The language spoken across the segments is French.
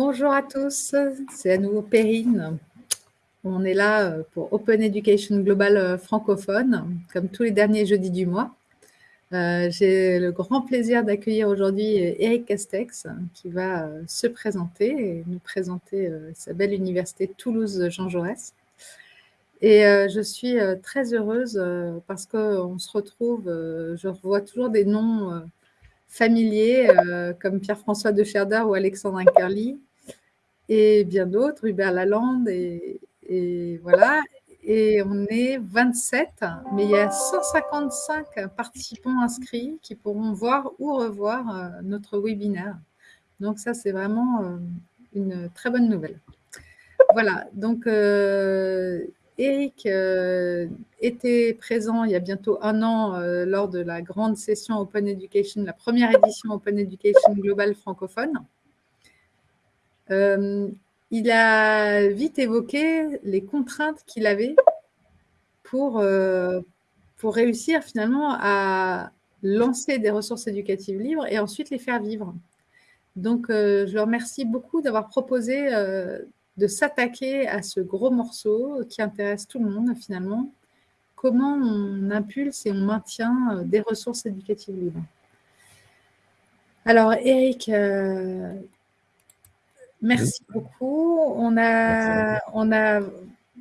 Bonjour à tous, c'est à nouveau Perrine. On est là euh, pour Open Education Global euh, francophone, comme tous les derniers jeudis du mois. Euh, j'ai le grand plaisir d'accueillir aujourd'hui Eric Castex, qui va se présenter et nous présenter sa belle université Toulouse Jean Jaurès. Et je suis très heureuse parce qu'on se retrouve, je revois toujours des noms familiers comme Pierre-François de Scherder ou Alexandre Inkerli et bien d'autres, Hubert Lalande et, voilà. Et on est 27, mais il y a 155 participants inscrits qui pourront voir ou revoir euh, notre webinaire. Donc ça, c'est vraiment euh, une très bonne nouvelle. Voilà, donc euh, Eric était présent il y a bientôt un an lors de la grande session Open Education, la première édition Open Education Global francophone il a vite évoqué les contraintes qu'il avait pour, euh, pour réussir finalement à lancer des ressources éducatives libres et ensuite les faire vivre. Donc, euh, je le remercie beaucoup d'avoir proposé euh, de s'attaquer à ce gros morceau qui intéresse tout le monde finalement. Comment on impulse et on maintient des ressources éducatives libres. Alors, Eric, Merci beaucoup. On a, on a,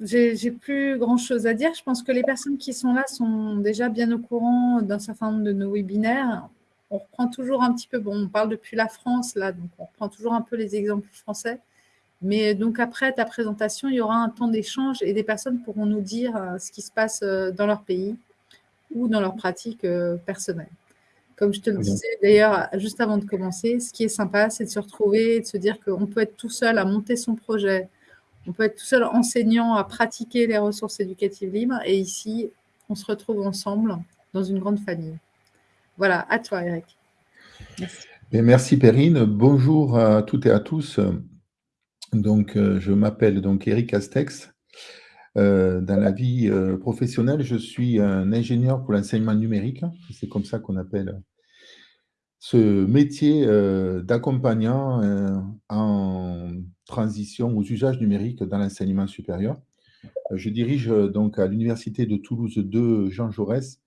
j'ai plus grand chose à dire. Je pense que les personnes qui sont là sont déjà bien au courant d'un certain nombre de nos webinaires. On reprend toujours un petit peu, bon, on parle depuis la France là, donc on reprend toujours un peu les exemples français. Mais donc après ta présentation, il y aura un temps d'échange et des personnes pourront nous dire euh, ce qui se passe euh, dans leur pays ou dans leur pratique euh, personnelle. Comme je te le disais d'ailleurs juste avant de commencer, ce qui est sympa, c'est de se retrouver, de se dire qu'on peut être tout seul à monter son projet, on peut être tout seul enseignant à pratiquer les ressources éducatives libres. Et ici, on se retrouve ensemble dans une grande famille. Voilà, à toi Eric. Merci. merci Perrine. Bonjour à toutes et à tous. Donc, euh, je m'appelle donc Eric Astex. Euh, dans la vie euh, professionnelle, je suis un ingénieur pour l'enseignement numérique. C'est comme ça qu'on appelle ce métier euh, d'accompagnant en transition aux usages numériques dans l'enseignement supérieur. je dirige donc à l'Université de Toulouse 2 Jean Jaurès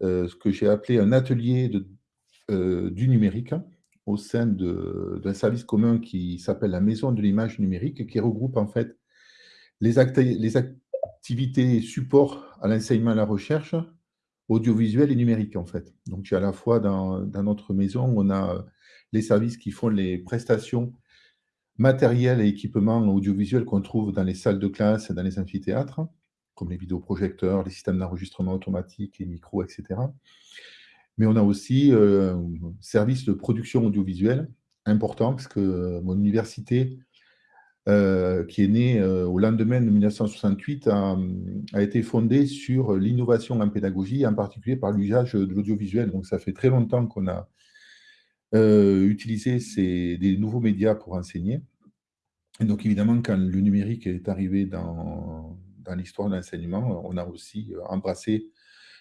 ce que j'ai appelé un atelier du numérique au sein d'un service commun qui s'appelle la Maison de l'image numérique, qui regroupe en fait les, activités support à l'enseignement et à la recherche, audiovisuelle et numérique, en fait. Donc, à la fois dans, notre maison, on a les services qui font les prestations matérielles et équipements audiovisuels qu'on trouve dans les salles de classe et dans les amphithéâtres, comme les vidéoprojecteurs, les systèmes d'enregistrement automatique, les micros, etc. Mais on a aussi euh, un service de production audiovisuelle important, parce que mon université euh, qui est né euh, au lendemain de 1968, a, été fondé sur l'innovation en pédagogie, en particulier par l'usage de l'audiovisuel. Donc, ça fait très longtemps qu'on a euh, utilisé ces, des nouveaux médias pour enseigner. Et donc, évidemment, quand le numérique est arrivé dans, dans l'histoire de l'enseignement, on a aussi embrassé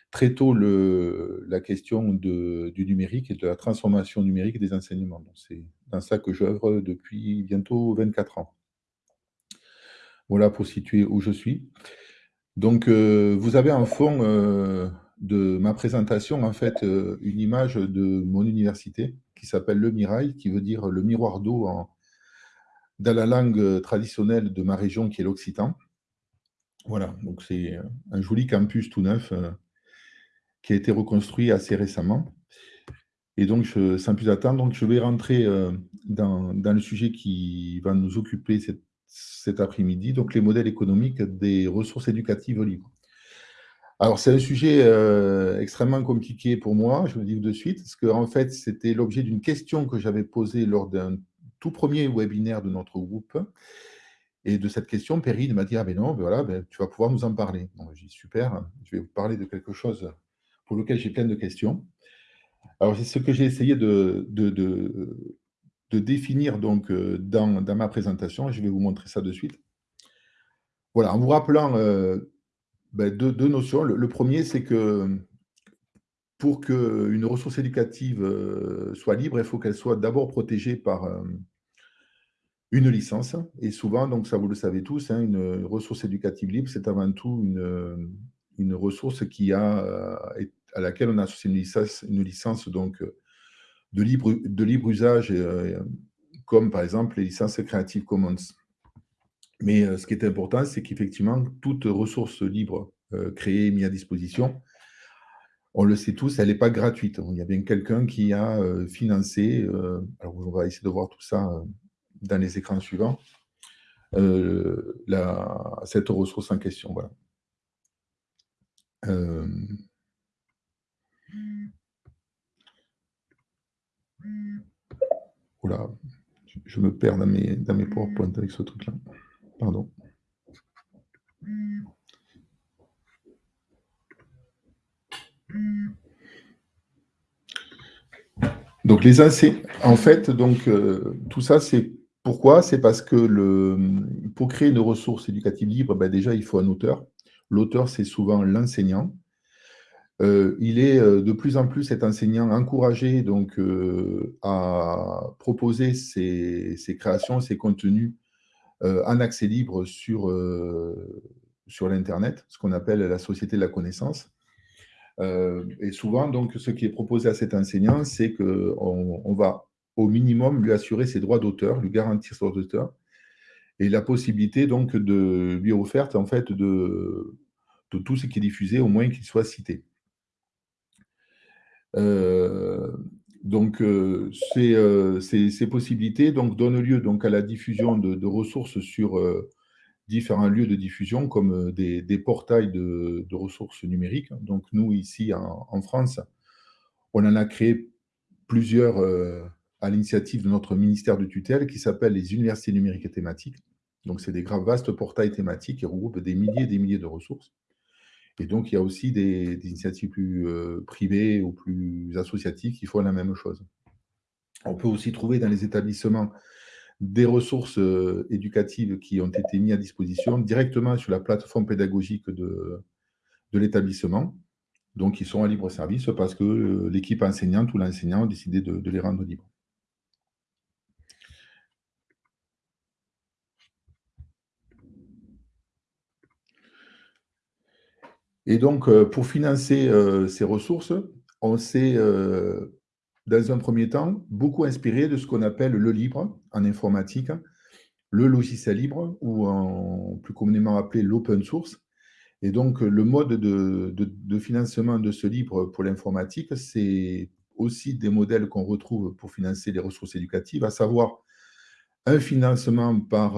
très tôt le, la question de, du numérique et de la transformation numérique des enseignements. C'est dans ça que j'œuvre depuis bientôt 24 ans. Voilà pour situer où je suis. Donc, euh, vous avez en fond euh, de ma présentation, en fait, euh, une image de mon université qui s'appelle le Mirail, qui veut dire le miroir d'eau dans la langue traditionnelle de ma région, qui est l'occitan. Voilà, donc c'est un joli campus tout neuf qui a été reconstruit assez récemment. Et donc, sans plus attendre, je vais rentrer dans, le sujet qui va nous occuper cette cet après-midi, donc les modèles économiques des ressources éducatives libres. Alors, c'est un sujet euh, extrêmement compliqué pour moi, je le dis de suite, parce que en fait, c'était l'objet d'une question que j'avais posée lors d'un tout premier webinaire de notre groupe. Et de cette question, Perrine m'a dit Ah, ben non, ben voilà, ben, tu vas pouvoir nous en parler. J'ai dit Super, je vais vous parler de quelque chose pour lequel j'ai plein de questions. Alors, c'est ce que j'ai essayé de définir donc euh, dans, ma présentation. Je vais vous montrer ça de suite. Voilà, en vous rappelant euh, ben, deux, notions. Le, premier, c'est que pour qu'une ressource éducative euh, soit libre, il faut qu'elle soit d'abord protégée par, une licence. Et souvent, donc ça vous le savez tous, hein, une ressource éducative libre, c'est avant tout une, ressource qui a, à laquelle on associe une licence, une licence de, libre, de libre usage, comme par exemple les licences Creative Commons. Mais ce qui est important, c'est qu'effectivement, toute ressource libre créée et mise à disposition, on le sait tous, elle n'est pas gratuite. Il y a bien quelqu'un qui a financé, alors on va essayer de voir tout ça dans les écrans suivants, la, cette ressource en question. Voilà. Euh... Oula, je me perds dans mes, dans mes PowerPoint avec ce truc-là. Pardon. Donc les AC, en fait, donc euh, tout ça, c'est pourquoi? C'est parce que le, pour créer une ressource éducative libre, ben déjà, il faut un auteur. L'auteur, c'est souvent l'enseignant. Euh, il est euh, de plus en plus, cet enseignant, encouragé donc, euh, à proposer ses, créations, ses contenus en accès libre sur, sur l'Internet, ce qu'on appelle la société de la connaissance. et souvent, donc, ce qui est proposé à cet enseignant, c'est qu'on on va au minimum lui assurer ses droits d'auteur, lui garantir ses droits d'auteur, et la possibilité donc de lui offerte en fait de, de tout ce qui est diffusé, au moins qu'il soit cité. Euh, donc, euh, euh, ces, possibilités donnent lieu à la diffusion de, ressources sur différents lieux de diffusion, comme des, portails de, ressources numériques. Donc, nous, ici, en, France, on en a créé plusieurs à l'initiative de notre ministère de tutelle qui s'appelle les universités numériques et thématiques. Donc, c'est des vastes portails thématiques qui regroupent des milliers et des milliers de ressources. Et donc, il y a aussi des, initiatives plus euh, privées ou plus associatives qui font la même chose. On peut aussi trouver dans les établissements des ressources euh, éducatives qui ont été mises à disposition directement sur la plateforme pédagogique de, l'établissement. Donc, ils sont à libre service parce que euh, l'équipe enseignante ou l'enseignant a décidé de les rendre libres. Et donc, euh, pour financer euh, ces ressources, on s'est, euh, dans un premier temps, beaucoup inspiré de ce qu'on appelle le libre en informatique, le logiciel libre, ou plus communément appelé l'open source. Et donc, le mode de, financement de ce libre pour l'informatique, c'est aussi des modèles qu'on retrouve pour financer les ressources éducatives, à savoir un financement par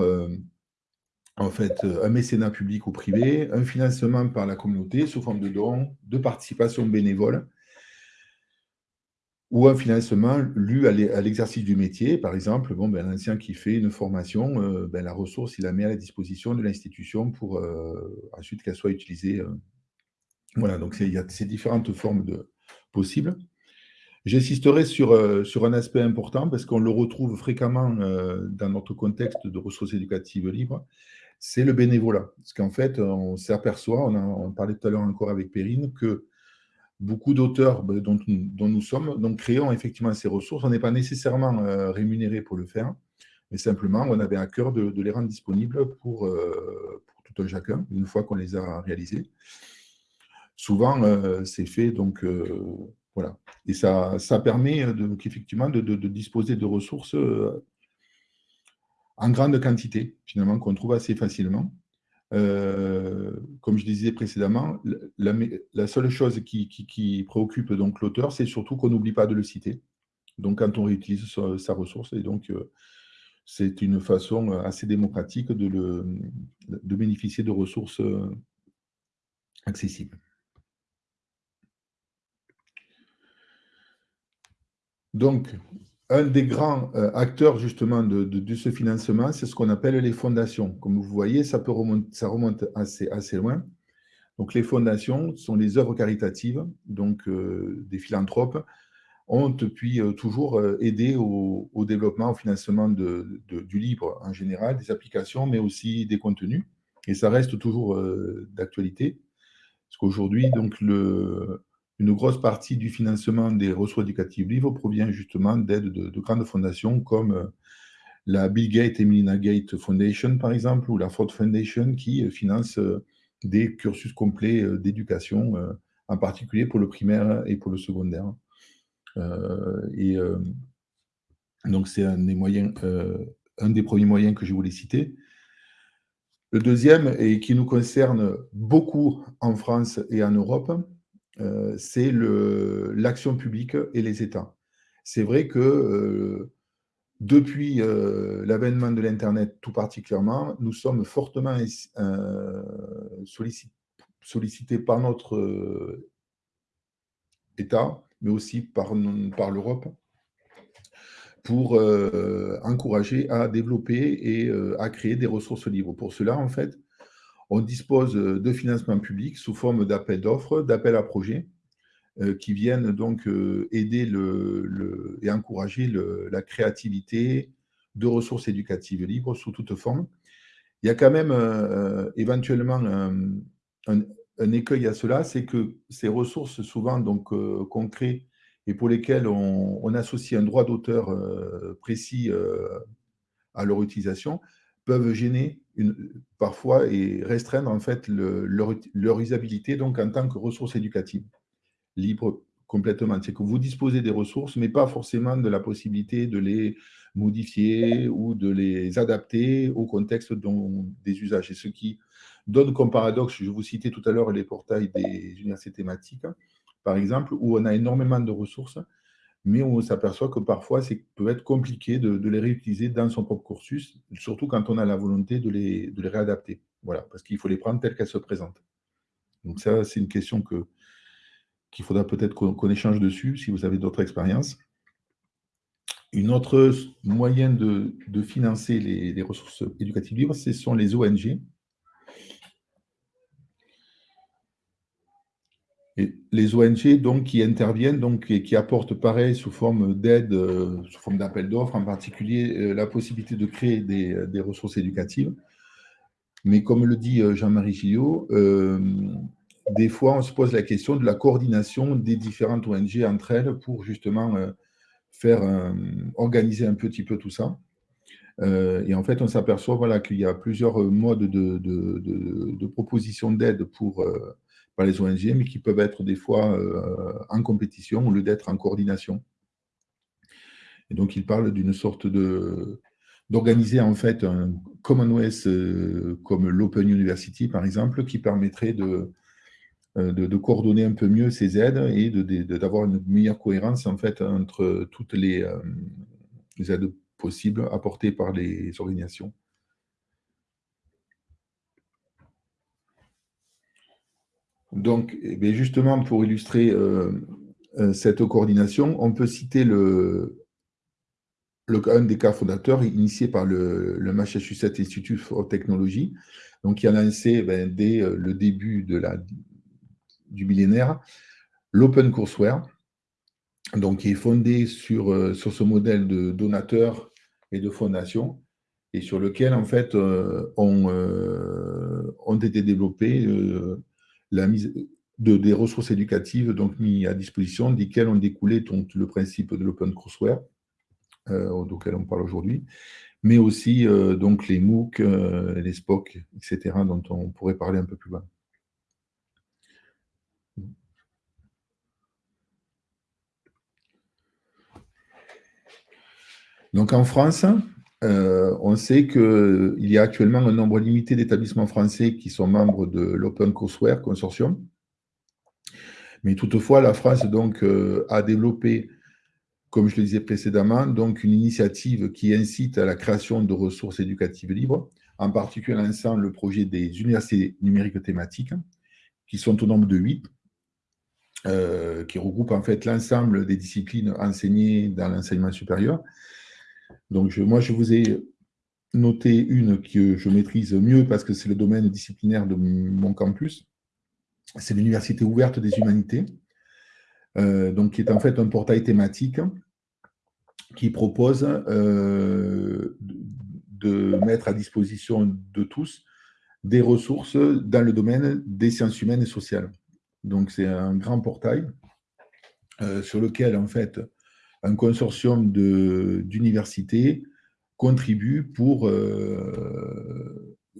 en fait, euh, un mécénat public ou privé, un financement par la communauté sous forme de dons, de participation bénévole, ou un financement lu à l'exercice du métier. Par exemple, bon, ben, l'ancien qui fait une formation, euh, ben, la ressource, il la met à la disposition de l'institution pour euh, ensuite qu'elle soit utilisée. Voilà, donc il y a ces différentes formes possibles. J'insisterai sur un aspect important parce qu'on le retrouve fréquemment dans notre contexte de ressources éducatives libres, c'est le bénévolat. Parce qu'en fait, on s'aperçoit, on, parlait tout à l'heure encore avec Perrine, que beaucoup d'auteurs ben, dont, nous sommes, donc créons effectivement ces ressources. On n'est pas nécessairement euh, rémunéré pour le faire, mais simplement, on avait à cœur de, les rendre disponibles pour, euh, pour, tout un chacun, une fois qu'on les a réalisés. Souvent, euh, c'est fait, donc voilà. Et ça, ça permet donc, effectivement de, de, disposer de ressources en grande quantité, finalement, qu'on trouve assez facilement. Euh, comme je disais précédemment, la, seule chose qui, préoccupe donc l'auteur, c'est surtout qu'on n'oublie pas de le citer. Donc, quand on réutilise sa, ressource, et donc euh, c'est une façon assez démocratique de, bénéficier de ressources euh, accessibles. Donc, un des grands euh, acteurs justement de, ce financement, c'est ce qu'on appelle les fondations. Comme vous voyez, ça, peut remonter, ça remonte assez, assez loin. Donc les fondations sont les œuvres caritatives, donc euh, des philanthropes, ont depuis euh, toujours aidé au, développement, au financement du libre en général, des applications, mais aussi des contenus. Et ça reste toujours d'actualité. Parce qu'aujourd'hui, donc le, une grosse partie du financement des ressources éducatives livres provient justement d'aides de, grandes fondations comme euh, la Bill Gates et Melinda Gates Foundation, par exemple, ou la Ford Foundation, qui finance des cursus complets d'éducation, en particulier pour le primaire et pour le secondaire. et donc, c'est un des moyens, un des premiers moyens que je voulais citer. Le deuxième, et qui nous concerne beaucoup en France et en Europe, euh, c'est l'action publique et les États. C'est vrai que euh, depuis euh, l'avènement de l'Internet tout particulièrement, nous sommes fortement sollicités par notre État, mais aussi par, l'Europe, pour encourager à développer et à créer des ressources libres. Pour cela, en fait, on dispose de financements publics sous forme d'appels d'offres, d'appels à projets, euh, qui viennent donc aider le, et encourager la créativité de ressources éducatives libres sous toute forme. Il y a quand même éventuellement un, écueil à cela, c'est que ces ressources, souvent donc qu'on et pour lesquels on, associe un droit d'auteur euh, précis euh, à leur utilisation, peuvent gêner parfois et restreindre en fait leur, usabilité donc en tant que ressources éducatives, libres complètement. C'est que vous disposez des ressources, mais pas forcément de la possibilité de les modifier ou de les adapter au contexte des usages. Et ce qui donne comme paradoxe, je vous citais tout à l'heure les portails des universités thématiques, par exemple, où on a énormément de ressources, mais on s'aperçoit que parfois, ça peut être compliqué de, les réutiliser dans son propre cursus, surtout quand on a la volonté de les, de les réadapter. Voilà, parce qu'il faut les prendre telles qu'elles se présentent. Donc ça, c'est une question que qu'il faudra peut-être qu'on échange dessus, si vous avez d'autres expériences. Une autre moyen de, financer les, les, ressources éducatives libres, ce sont les ONG, les ONG qui interviennent et qui apportent pareil sous forme d'aide, euh, sous forme d'appel d'offres, en particulier euh, la possibilité de créer des, ressources éducatives. Mais comme le dit euh, Jean-Marie Gillot, des fois on se pose la question de la coordination des différentes ONG entre elles pour justement faire organiser un petit peu tout ça. et en fait, on s'aperçoit voilà, qu'il y a plusieurs modes de, de propositions d'aide pour par les ONG, mais qui peuvent être des fois euh, en compétition au lieu d'être en coordination. Et donc, il parle d'une sorte de d'organiser en fait un Commonwealth euh, comme l'Open University, par exemple, qui permettrait de, euh, de, coordonner un peu mieux ces aides et d'avoir une meilleure cohérence en fait entre toutes les, les aides possibles apportées par les organisations. Donc, eh justement, pour illustrer euh, euh, cette coordination, on peut citer un des cas fondateurs initié par le, Massachusetts Institute for Technology, donc qui a lancé ben, dès euh, le début de la, du millénaire l'Open Courseware, donc qui est fondé sur, sur ce modèle de donateur et de fondation, et sur lequel, en fait, ont, ont été développés de, des ressources éducatives donc mises à disposition, desquelles ont découlé donc, le principe de l'open courseware, euh, on parle aujourd'hui, mais aussi euh, donc les MOOC, euh, les SPOC, etc., dont on pourrait parler un peu plus bas. Donc en France, on sait qu'il y a actuellement un nombre limité d'établissements français qui sont membres de l'Open Courseware Consortium. Mais toutefois, la France euh, a développé, comme je le disais précédemment, une initiative qui incite à la création de ressources éducatives libres, en particulier lançant le projet des universités numériques thématiques, qui sont au nombre de huit, euh, qui regroupent en fait l'ensemble des disciplines enseignées dans l'enseignement supérieur, donc, moi, je vous ai noté une que je maîtrise mieux parce que c'est le domaine disciplinaire de mon campus. C'est l'Université ouverte des humanités, euh, donc qui est en fait un portail thématique qui propose euh, de mettre à disposition de tous des ressources dans le domaine des sciences humaines et sociales. Donc, c'est un grand portail euh, sur lequel, en fait, un consortium d'universités contribuent pour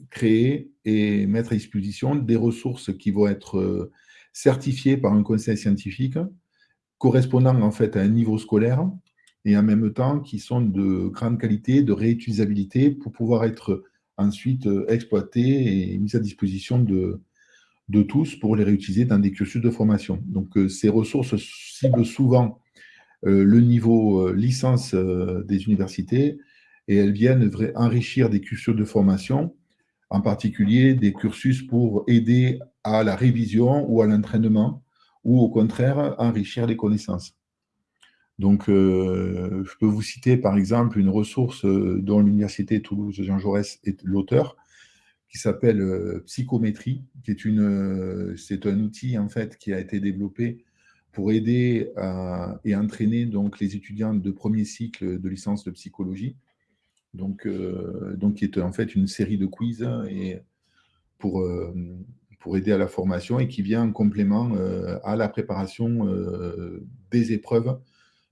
créer et mettre à disposition des ressources qui vont être certifiées par un conseil scientifique, correspondant en fait à un niveau scolaire, et en même temps qui sont de grande qualité, de réutilisabilité pour pouvoir être ensuite exploitées et mises à disposition de, de tous pour les réutiliser dans des cursus de formation. Donc ces ressources ciblent souvent le niveau licence des universités et elles viennent enrichir des cursus de formation, en particulier des cursus pour aider à la révision ou à l'entraînement, ou au contraire enrichir les connaissances. Donc, euh, je peux vous citer par exemple une ressource euh, dont l'Université Toulouse Jean Jaurès est l'auteur, qui s'appelle euh, Psychométrie, qui est une, c'est un outil en fait qui a été développé pour aider et entraîner donc les étudiants de premier cycle de licence de psychologie donc, euh, donc qui est en fait une série de quiz et pour, euh, pour aider à la formation et qui vient en complément euh, à la préparation des épreuves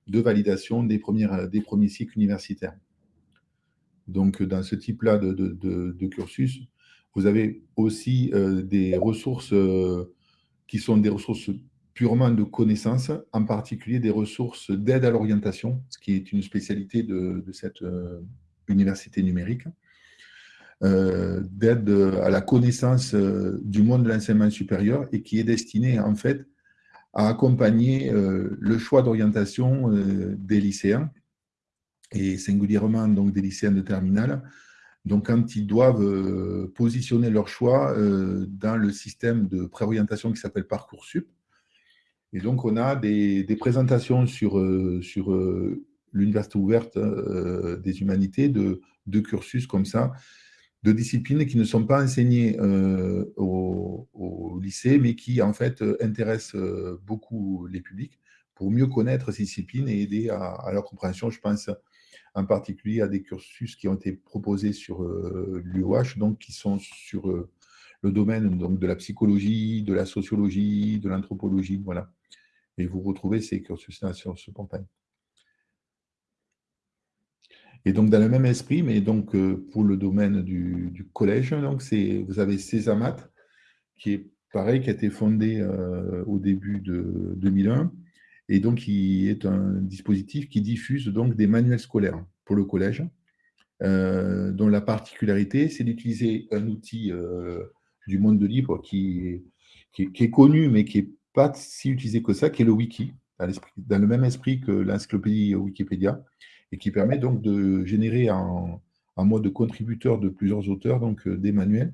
de validation des, premières, des premiers cycles universitaires. Donc, dans ce type-là de, de, cursus, vous avez aussi des ressources qui sont des ressources purement de connaissances, en particulier des ressources d'aide à l'orientation, ce qui est une spécialité de, cette, université numérique, euh, d'aide à la connaissance euh, du monde de l'enseignement supérieur et qui est destiné en fait à accompagner euh, le choix d'orientation des lycéens et singulièrement donc des lycéens de terminale. Donc quand ils doivent positionner leur choix dans le système de préorientation qui s'appelle Parcoursup. Et donc on a des, présentations sur, sur l'université ouverte euh, des humanités, de, cursus comme ça, de disciplines qui ne sont pas enseignées euh, au, lycée, mais qui en fait intéressent euh, beaucoup les publics pour mieux connaître ces disciplines et aider à, leur compréhension. Je pense en particulier à des cursus qui ont été proposés sur l'UOH, donc qui sont sur le domaine donc, de la psychologie, de la sociologie, de l'anthropologie, voilà. Et vous retrouvez ces cursus-là sur ce portail. Et donc, dans le même esprit, mais donc euh, pour le domaine du, collège, donc vous avez Césamat, qui est pareil, qui a été fondé euh, au début de 2001, et donc qui est un dispositif qui diffuse donc des manuels scolaires pour le collège, euh, dont la particularité, c'est d'utiliser un outil du monde de libre qui est, qui, est, connu, mais qui n'est pas si utilisé que ça, qui est le wiki, dans le même esprit que l'encyclopédie Wikipédia, et qui permet donc de générer en, mode contributeur de plusieurs auteurs donc euh, des manuels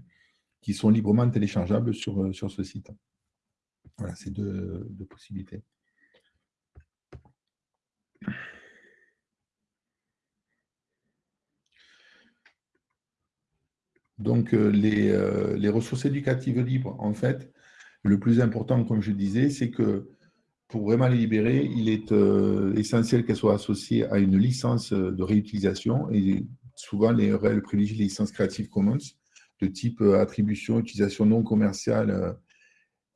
qui sont librement téléchargeables sur, euh, ce site. Voilà, c'est deux, possibilités. Donc, euh, les, ressources éducatives libres, en fait, le plus important, comme je disais, c'est que pour vraiment les libérer, il est euh, essentiel qu'elles soient associées à une licence euh, de réutilisation et souvent les REL privilégient les licences Creative Commons de type euh, attribution, utilisation non commerciale,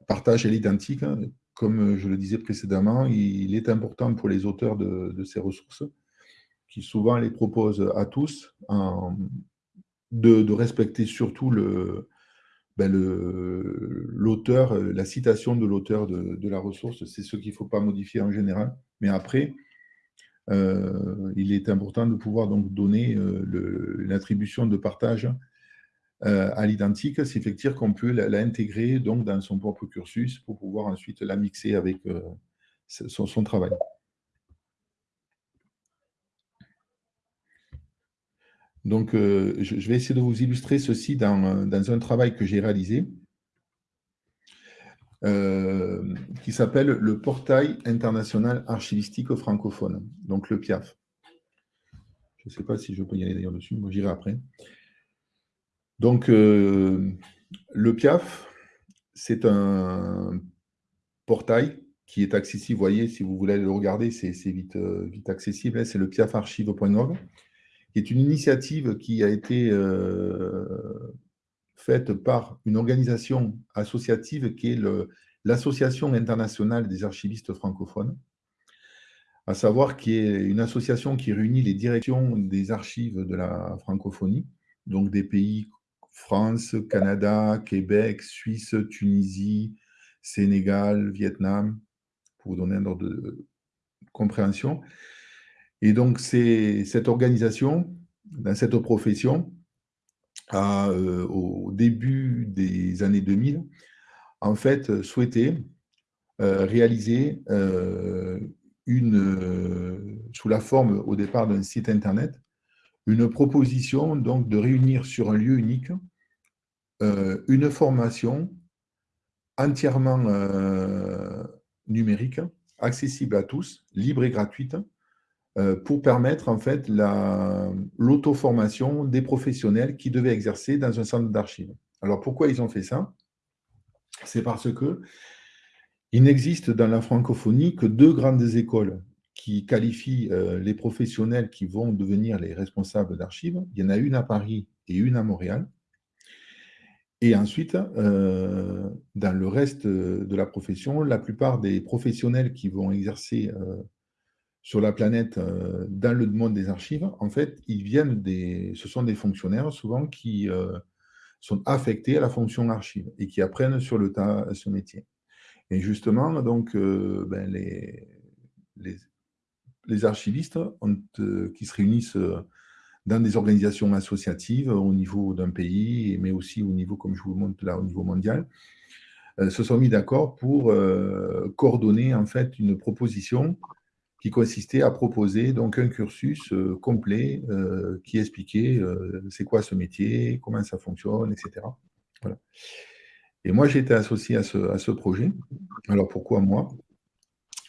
partage à l'identique. Hein. Comme je le disais précédemment, il est important pour les auteurs de, ces ressources qui souvent les proposent à tous de, respecter surtout le, ben, l'auteur, euh, la citation de l'auteur de, la ressource, c'est ce qu'il ne faut pas modifier en général. Mais après, euh, il est important de pouvoir donc donner euh, l'attribution de partage à l'identique, c'est effectivement qu'on peut l'intégrer donc dans son propre cursus pour pouvoir ensuite la mixer avec son, travail. Donc, euh, je, vais essayer de vous illustrer ceci dans, un travail que j'ai réalisé, euh, qui s'appelle le Portail international archivistique francophone, donc le PIAF. Je ne sais pas si je peux y aller d'ailleurs dessus, moi j'irai après. Donc, euh, le PIAF, c'est un portail qui est accessible, vous voyez, si vous voulez le regarder, c'est vite, vite accessible, c'est le piafarchive.org qui est une initiative qui a été euh, faite par une organisation associative qui est l'Association internationale des archivistes francophones, à savoir qu'il y a une association qui réunit les directions des archives de la francophonie, donc des pays France, Canada, Québec, Suisse, Tunisie, Sénégal, Vietnam, pour vous donner un ordre de compréhension. Et donc, cette organisation, dans cette profession, euh, au début des années 2000, en fait, souhaité euh, réaliser euh, une, sous la forme au départ d'un site internet, une proposition donc de réunir sur un lieu unique une formation entièrement numérique, accessible à tous, libre et gratuite, euh, pour permettre en fait l'auto-formation des professionnels qui devaient exercer dans un centre d'archives. Alors pourquoi ils ont fait ça? C'est parce que il n'existe dans la francophonie que deux grandes écoles qui qualifient euh, les professionnels qui vont devenir les responsables d'archives. Il y en a une à Paris et une à Montréal. Et ensuite, euh, dans le reste de la profession, la plupart des professionnels qui vont exercer sur la planète, euh, dans le monde des archives, en fait, ils viennent des, ce sont des fonctionnaires souvent qui euh, sont affectés à la fonction archive et qui apprennent sur le tas ce métier. Et justement, donc, euh, ben, les, les, archivistes qui se réunissent dans des organisations associatives au niveau d'un pays, mais aussi au niveau, comme je vous montre là, au niveau mondial, se sont mis d'accord pour coordonner en fait une proposition qui consistait à proposer donc un cursus euh, complet euh, qui expliquait euh, c'est quoi ce métier, comment ça fonctionne, etc. Et moi, j'ai été associé à ce, projet. Alors pourquoi moi?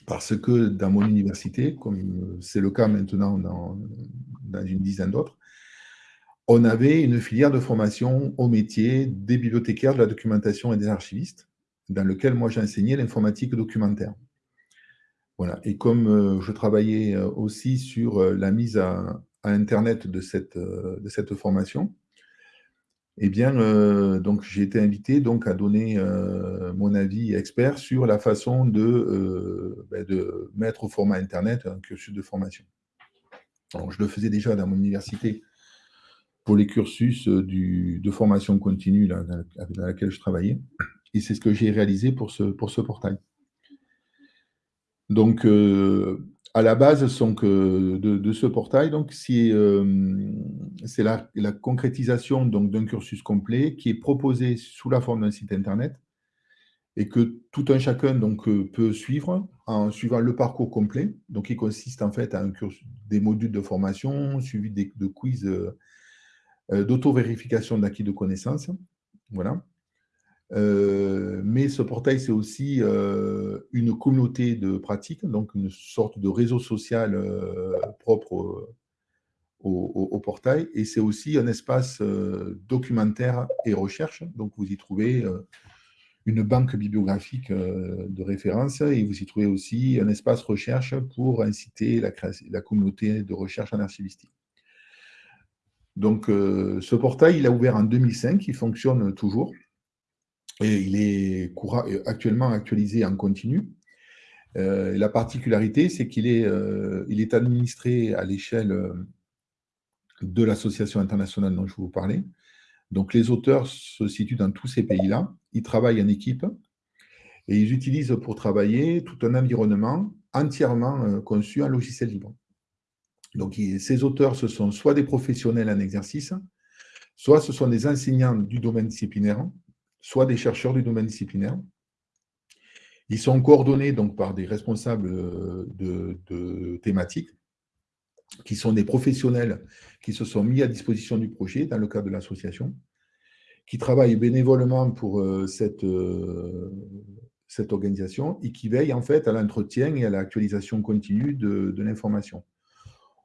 Parce que dans mon université, comme c'est le cas maintenant dans, dans une dizaine d'autres, on avait une filière de formation au métier des bibliothécaires de la documentation et des archivistes, dans lequel moi j'enseignais l'informatique documentaire. Et comme euh, je travaillais euh, aussi sur euh, la mise à, Internet de cette, de cette formation, eh bien, donc j'ai été invité donc à donner mon avis expert sur la façon de, ben, de mettre au format Internet un cursus de formation. je le faisais déjà dans mon université pour les cursus de formation continue dans, laquelle je travaillais, et c'est ce que j'ai réalisé pour ce, pour ce portail. Donc, euh, à la base de, ce portail, euh, c'est la, concrétisation d'un cursus complet qui est proposé sous la forme d'un site internet et que tout un chacun donc, euh, peut suivre en suivant le parcours complet. Donc, il consiste en fait à un cursus, des modules de formation suivis de quiz d'auto-vérification d'acquis de connaissances. Voilà. Euh, mais ce portail, c'est aussi euh, une communauté de pratiques, donc une sorte de réseau social euh, propre au, portail. Et c'est aussi un espace documentaire et recherche. Donc, vous y trouvez une banque bibliographique de référence et vous y trouvez aussi un espace recherche pour inciter la, la communauté de recherche en archivistique. Donc, ce portail, il a ouvert en 2005, il fonctionne toujours. Il est euh, actuellement actualisé en continu. Euh, la particularité, c'est qu'il est, euh, est administré à l'échelle de l'association internationale dont je vous parlais. Donc les auteurs se situent dans tous ces pays-là. Ils travaillent en équipe et ils utilisent pour travailler tout un environnement entièrement conçu en logiciel libre. Donc ces auteurs, ce sont soit des professionnels en exercice, soit ce sont des enseignants du domaine disciplinaire, soit des chercheurs du domaine disciplinaire. Ils sont coordonnés donc par des responsables euh, de, thématiques, qui sont des professionnels qui se sont mis à disposition du projet dans le cadre de l'association, qui travaillent bénévolement pour euh, cette, euh, cette organisation et qui veillent en fait à l'entretien et à l'actualisation continue de, de l'information.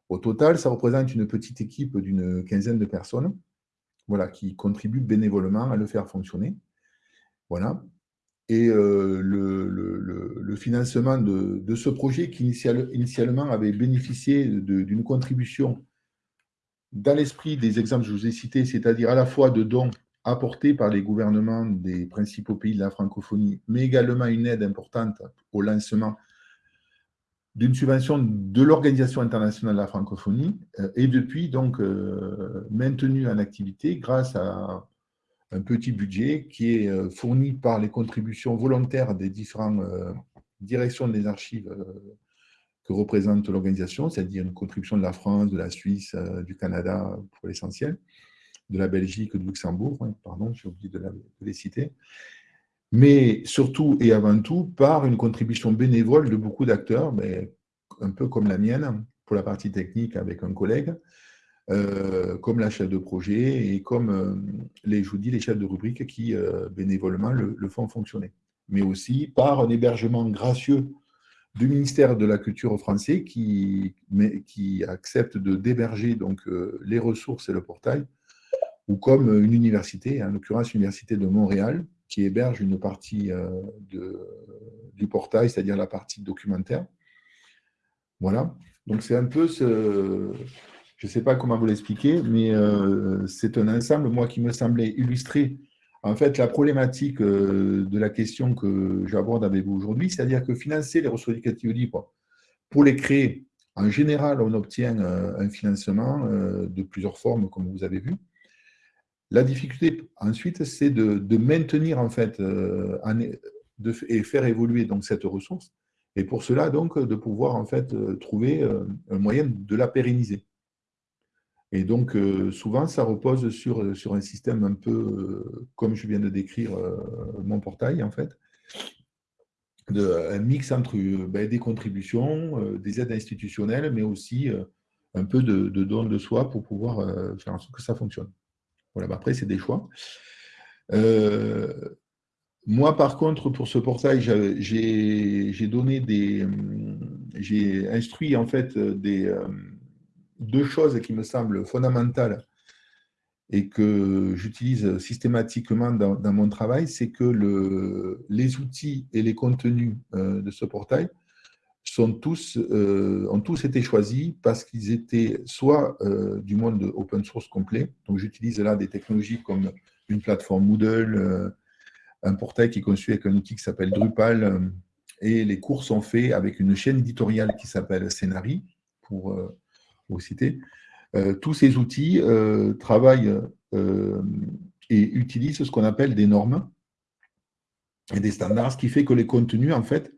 Au total, ça représente une petite équipe d'une quinzaine de personnes voilà, qui contribuent bénévolement à le faire fonctionner. Voilà. Et euh, le, financement de, ce projet qui initialement avait bénéficié d'une contribution dans l'esprit des exemples que je vous ai cités, c'est-à-dire à la fois de dons apportés par les gouvernements des principaux pays de la francophonie, mais également une aide importante au lancement d'une subvention de l'Organisation internationale de la francophonie et depuis donc maintenue en activité grâce à un petit budget qui est fourni par les contributions volontaires des différentes directions des archives que représente l'organisation, c'est-à-dire une contribution de la France, de la Suisse, du Canada pour l'essentiel, de la Belgique, de Luxembourg, hein, pardon, j'ai oublié de, les citer, mais surtout et avant tout par une contribution bénévole de beaucoup d'acteurs, mais un peu comme la mienne, pour la partie technique avec un collègue, euh, comme la chef de projet et comme euh, les, je vous dis, les chefs de rubrique qui euh, bénévolement le, font fonctionner. Mais aussi par un hébergement gracieux du ministère de la Culture français qui, qui accepte de d'héberger donc les ressources et le portail ou comme une université, en l'occurrence l'Université de Montréal, qui héberge une partie de, du portail, c'est-à-dire la partie documentaire. Voilà. Donc c'est un peu ce... Je ne sais pas comment vous l'expliquer, mais euh, c'est un ensemble, moi, qui me semblait illustrer en fait la problématique euh, de la question que j'aborde avec vous aujourd'hui, c'est-à-dire que financer les ressources éducatives libres, pour les créer, en général, on obtient un financement de plusieurs formes, comme vous avez vu. La difficulté ensuite, c'est de, maintenir en fait euh, et faire évoluer donc cette ressource. Et pour cela, donc, de pouvoir en fait euh, trouver euh, un moyen de la pérenniser. Et donc, souvent, ça repose sur, sur un système un peu, comme je viens de décrire mon portail, en fait, un mix entre ben, des contributions, des aides institutionnelles, mais aussi un peu de, de dons de soi pour pouvoir faire en sorte que ça fonctionne. Voilà, après, c'est des choix. Euh, moi, par contre, pour ce portail, j'ai donné des. J'ai instruit en fait des, euh, deux choses qui me semblent fondamentales et que j'utilise systématiquement dans, mon travail, c'est que le, les outils et les contenus euh, de ce portail sont tous, euh, ont tous été choisis parce qu'ils étaient soit euh, du monde open source complet, donc j'utilise là des technologies comme une plateforme Moodle, un portail qui est conçu avec un outil qui s'appelle Drupal, et les cours sont faits avec une chaîne éditoriale qui s'appelle Scénari, pour vous citer. tous ces outils travaillent et utilisent ce qu'on appelle des normes et des standards, ce qui fait que les contenus, en fait,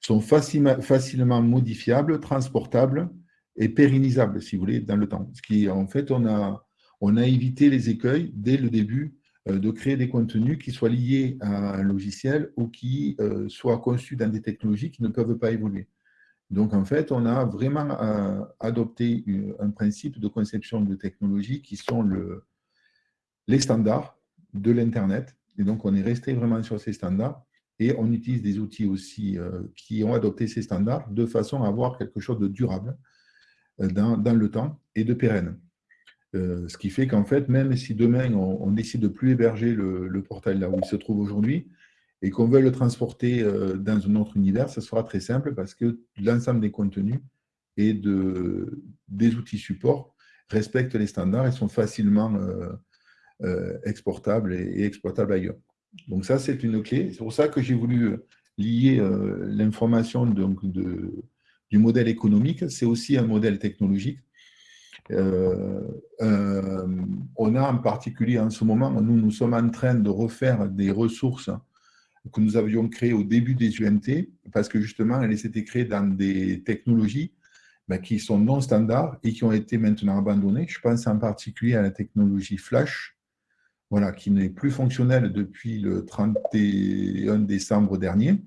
sont facilement, modifiables, transportables et pérennisables, si vous voulez, dans le temps. Ce qui, en fait, on a, on a évité les écueils dès le début euh, de créer des contenus qui soient liés à un logiciel ou qui euh, soient conçus dans des technologies qui ne peuvent pas évoluer. Donc, en fait, on a vraiment euh, adopté un principe de conception de technologies qui sont le, les standards de l'Internet. Et donc, on est resté vraiment sur ces standards et on utilise des outils aussi euh, qui ont adopté ces standards de façon à avoir quelque chose de durable euh, dans, le temps et de pérenne. Ce qui fait qu'en fait, même si demain on, décide de plus héberger le, portail là où il se trouve aujourd'hui et qu'on veut le transporter dans un autre univers, ce sera très simple parce que l'ensemble des contenus et de, des outils support respectent les standards et sont facilement exportables et exploitables ailleurs. Donc ça, c'est une clé. C'est pour ça que j'ai voulu euh, lier euh, l'information du modèle économique. C'est aussi un modèle technologique. Euh, on a en particulier en ce moment, nous, nous sommes en train de refaire des ressources que nous avions créées au début des UNT, parce que justement, elles étaient créées dans des technologies ben, qui sont non standards et qui ont été maintenant abandonnées. Je pense en particulier à la technologie Flash, voilà, qui n'est plus fonctionnel depuis le 31 décembre dernier.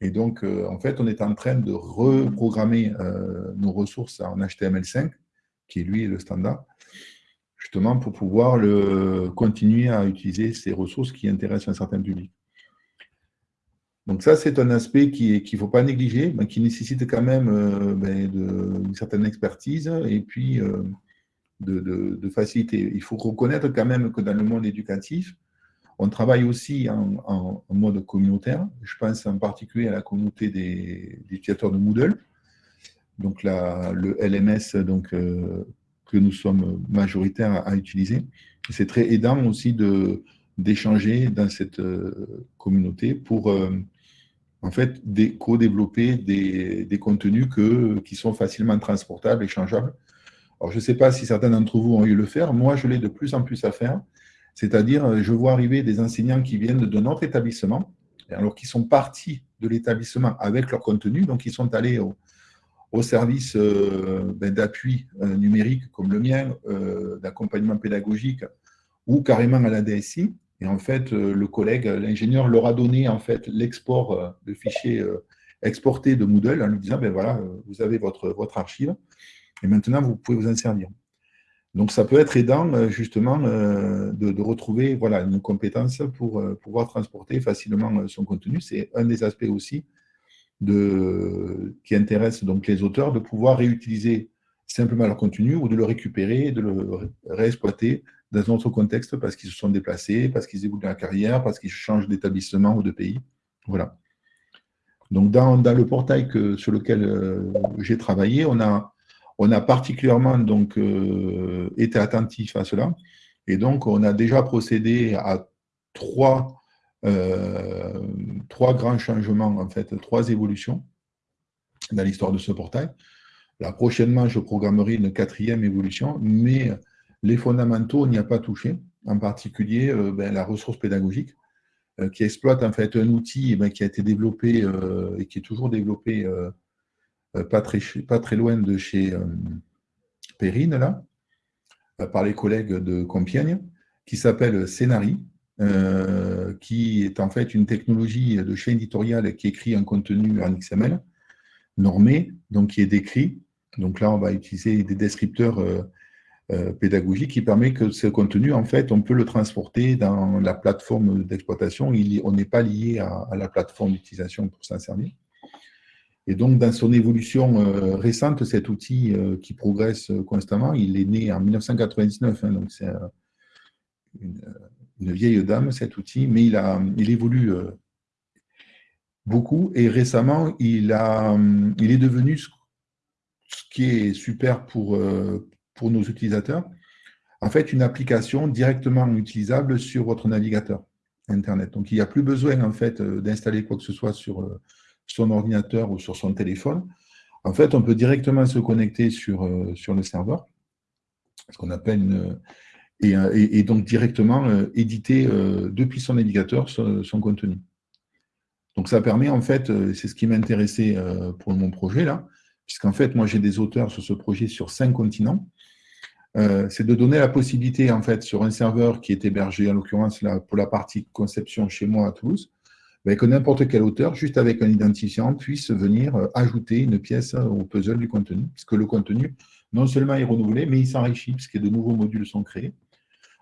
Et donc, euh, en fait, on est en train de reprogrammer euh, nos ressources en HTML5, qui est lui le standard, justement pour pouvoir le, continuer à utiliser ces ressources qui intéressent un certain public. Donc ça, c'est un aspect qu'il ne faut pas négliger, mais qui nécessite quand même euh, ben, une certaine expertise et puis de, facilité. Il faut reconnaître quand même que dans le monde éducatif, on travaille aussi en, mode communautaire. Je pense en particulier à la communauté des, utilisateurs de Moodle, donc le LMS donc, euh, que nous sommes majoritaires à, utiliser. C'est très aidant aussi d'échanger dans cette euh, communauté pour, euh, en fait, co-développer des, contenus qui sont facilement transportables, échangeables. Alors, je ne sais pas si certains d'entre vous ont eu le faire. Moi, je l'ai de plus en plus à faire. C'est-à-dire, je vois arriver des enseignants qui viennent de notre établissement, alors qu'ils sont partis de l'établissement avec leur contenu, donc ils sont allés au, service euh, ben, d'appui euh, numérique comme le mien, euh, d'accompagnement pédagogique, ou carrément à la DSI, et en fait, euh, le collègue, l'ingénieur, leur a donné en fait l'export euh, de fichiers euh, exportés de Moodle en lui disant, ben voilà, vous avez votre, votre archive et maintenant vous pouvez vous en servir. Donc ça peut être aidant justement de, retrouver voilà, une compétence pour pouvoir transporter facilement son contenu. C'est un des aspects aussi de, qui intéresse donc les auteurs, de pouvoir réutiliser simplement leur contenu ou de le récupérer, de le réexploiter dans un autre contexte parce qu'ils se sont déplacés, parce qu'ils évoluent dans la carrière, parce qu'ils changent d'établissement ou de pays. Voilà. Donc, dans, le portail que, sur lequel euh, j'ai travaillé, on a, on a particulièrement donc, euh, été attentif à cela. Et donc, on a déjà procédé à trois, euh, trois grands changements, en fait, trois évolutions dans l'histoire de ce portail. Là, prochainement, je programmerai une quatrième évolution, mais les fondamentaux, on n'y a pas touché, en particulier euh, ben, la ressource pédagogique, euh, qui exploite en fait un outil eh ben, qui a été développé euh, et qui est toujours développé pas, très, loin de chez Perrine, là, par les collègues de Compiègne, qui s'appelle Scénari, qui est en fait une technologie de chaîne éditoriale qui écrit un contenu en XML, normé, donc qui est décrit. Donc là, on va utiliser des descripteurs euh, pédagogique qui permet que ce contenu, en fait, on peut le transporter dans la plateforme d'exploitation. On n'est pas lié à, la plateforme d'utilisation pour s'en servir. Et donc, dans son évolution euh, récente, cet outil euh, qui progresse constamment, il est né en 1999, hein, donc c'est une, vieille dame, cet outil, mais il, a, il évolue beaucoup et récemment, il, a, il est devenu ce qui est super pour, pour nos utilisateurs, en fait, une application directement utilisable sur votre navigateur Internet. Donc, il n'y a plus besoin, en fait, euh, d'installer quoi que ce soit sur euh, son ordinateur ou sur son téléphone. En fait, on peut directement se connecter sur, euh, sur le serveur, ce qu'on appelle une, et, donc directement éditer depuis son navigateur son, contenu. Donc, ça permet, en fait, c'est ce qui m'intéressait pour mon projet, là, puisqu'en fait, moi, j'ai des auteurs sur ce projet sur cinq continents, euh, c'est de donner la possibilité, en fait, sur un serveur qui est hébergé, en l'occurrence pour la partie conception chez moi à Toulouse, ben, que n'importe quel auteur, juste avec un identifiant, puisse venir euh, ajouter une pièce au puzzle du contenu, puisque le contenu, non seulement est renouvelé, mais il s'enrichit, puisque de nouveaux modules sont créés.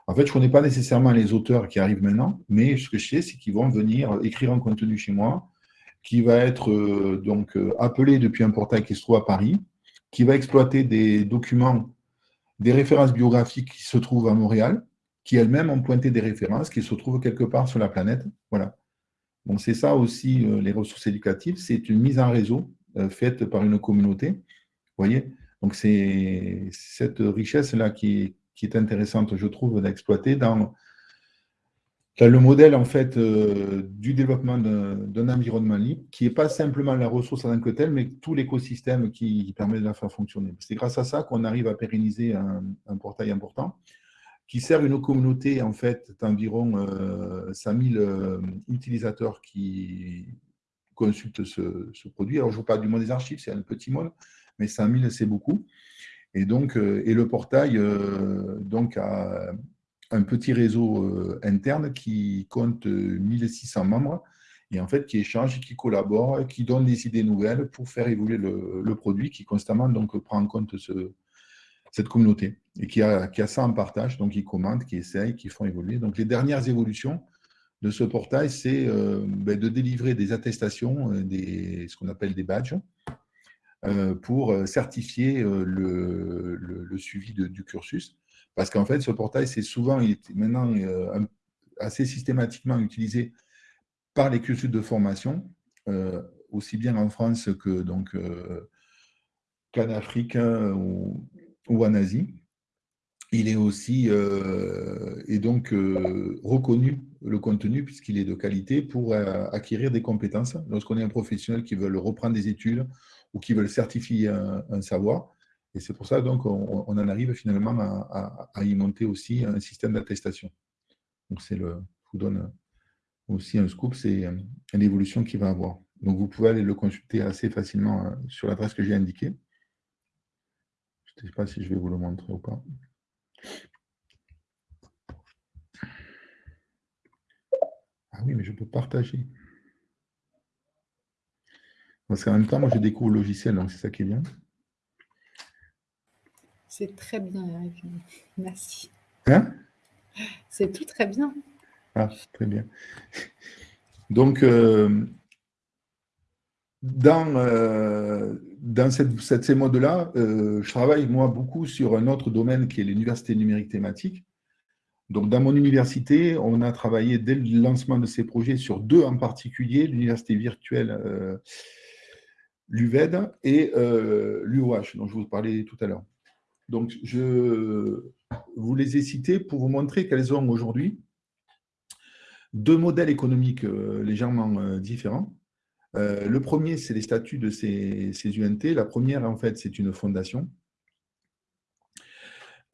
En fait, je ne connais pas nécessairement les auteurs qui arrivent maintenant, mais ce que je sais, c'est qu'ils vont venir écrire un contenu chez moi, qui va être euh, donc appelé depuis un portail qui se trouve à Paris, qui va exploiter des documents des références biographiques qui se trouvent à Montréal, qui elles-mêmes ont pointé des références qui se trouvent quelque part sur la planète. Voilà. Donc c'est ça aussi euh, les ressources éducatives, c'est une mise en réseau euh, faite par une communauté. Voyez? Donc c'est cette richesse-là qui, qui, est intéressante, je trouve, d'exploiter dans le modèle en fait euh, du développement d'un environnement libre, qui n'est pas simplement la ressource en tant que telle, mais tout l'écosystème qui, permet de la faire fonctionner. C'est grâce à ça qu'on arrive à pérenniser un, portail important, qui sert une communauté en fait d'environ euh, 5000 euh, utilisateurs qui consultent ce, produit. Alors je ne vous parle du monde des archives, c'est un petit monde, mais 5000 c'est beaucoup. Et donc, euh, et le portail donc a, un petit réseau euh, interne qui compte 1600 euh, membres et en fait qui échange, qui collabore, qui donne des idées nouvelles pour faire évoluer le, produit, qui constamment donc prend en compte ce, cette communauté et qui a, ça en partage, donc qui commente, qui essaye, qui font évoluer. Donc les dernières évolutions de ce portail, c'est euh, ben, de délivrer des attestations, des, ce qu'on appelle des badges, pour certifier le, suivi du cursus. Parce qu'en fait, ce portail, c'est souvent, il est maintenant euh, assez systématiquement utilisé par les cursus de formation, euh, aussi bien en France que donc euh, qu'en Afrique ou, en Asie. il est aussi et donc reconnu le contenu puisqu'il est de qualité pour acquérir des compétences. Lorsqu'on est un professionnel qui veut reprendre des études ou qui veut certifier un, savoir, et c'est pour ça donc on, en arrive finalement à, y monter aussi un système d'attestation. Donc c'est le, je vous donne aussi un scoop, c'est l'évolution qu'il va avoir. Donc vous pouvez aller le consulter assez facilement sur l'adresse que j'ai indiquée. Je ne sais pas si je vais vous le montrer ou pas. Ah oui, mais je peux partager. Parce qu'en même temps, moi, je découvre le logiciel, donc c'est ça qui est bien. C'est très bien, Eric. Merci. Hein? C'est tout très bien. Ah, très bien. Donc, euh, dans, euh, dans cette, ces modes-là, euh, je travaille, moi, beaucoup sur un autre domaine qui est l'université numérique thématique. Donc, dans mon université, on a travaillé dès le lancement de ces projets sur deux en particulier, l'université virtuelle l'UVED et l'UOH, dont je vous parlais tout à l'heure. Donc, je vous les ai cités pour vous montrer qu'elles ont aujourd'hui deux modèles économiques légèrement différents. Euh, le premier, c'est les statuts de ces, UNT. La première, en fait, c'est une fondation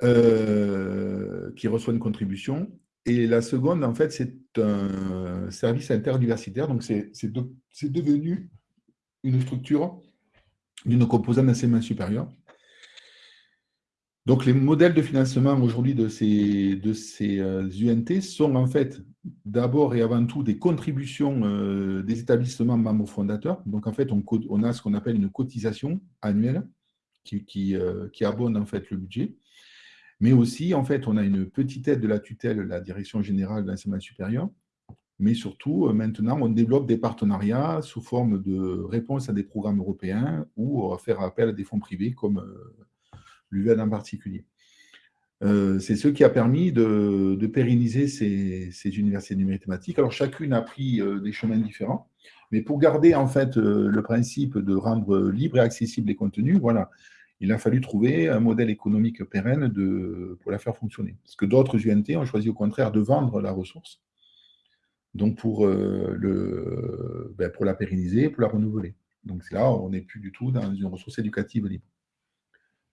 euh, qui reçoit une contribution. Et la seconde, en fait, c'est un service interuniversitaire. Donc, c'est devenu une structure d'une composante d'enseignement supérieur donc, les modèles de financement aujourd'hui de ces, de ces UNT euh, sont en fait d'abord et avant tout des contributions euh, des établissements membres fondateurs. Donc, en fait, on, a ce qu'on appelle une cotisation annuelle qui, qui, euh, en fait le budget. Mais aussi, en fait, on a une petite aide de la tutelle, la Direction générale de l'enseignement supérieur. Mais surtout, maintenant, on développe des partenariats sous forme de réponse à des programmes européens ou faire appel à des fonds privés comme l'UVED en particulier. Euh, c'est ce qui a permis de, pérenniser ces, universités numériques thématiques. Alors, chacune a pris euh, des chemins différents, mais pour garder en fait euh, le principe de rendre libre et accessible les contenus, voilà, il a fallu trouver un modèle économique pérenne pour la faire fonctionner. Parce que d'autres UNT ont choisi au contraire de vendre la ressource, donc pour, ben, pour la pérenniser, pour la renouveler. Donc là, on n'est plus du tout dans une ressource éducative libre.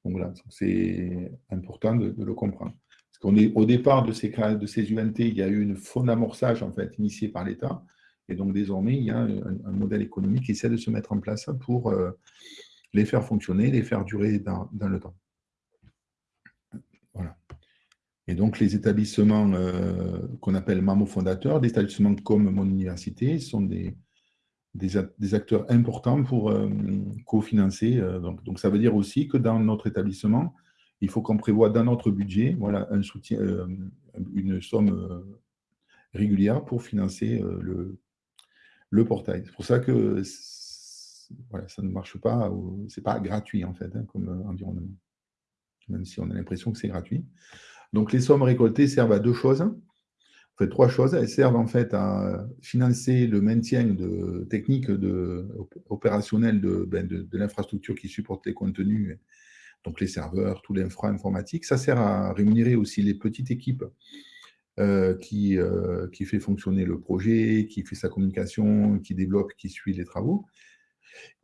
Donc voilà, c'est important de, le comprendre. Parce qu'on est au départ de ces, UNT, il y a eu une fond d'amorçage en fait par l'État. Et donc désormais, il y a un, modèle économique qui essaie de se mettre en place pour euh, les faire fonctionner, les faire durer dans, le temps. Voilà. Et donc les établissements euh, qu'on appelle MAMO fondateurs, des établissements comme mon université, sont des, des, acteurs importants pour euh, cofinancer. Euh, donc, ça veut dire aussi que dans notre établissement, il faut qu'on prévoit dans notre budget voilà, un soutien, euh, une somme régulière pour financer le, portail. C'est pour ça que ça ne marche pas, ce n'est pas gratuit en fait, hein, comme environnement, même si on a l'impression que c'est gratuit. Donc les sommes récoltées servent à deux choses fait, trois choses. Elles servent en fait à financer le maintien de techniques de, opérationnelles ben, de, de, l'infrastructure qui supporte les contenus, donc les serveurs, tout l'infra informatique. Ça sert à rémunérer aussi les petites équipes euh, qui, euh, qui fait fonctionner le projet, qui fait sa communication, qui développe, qui suit les travaux.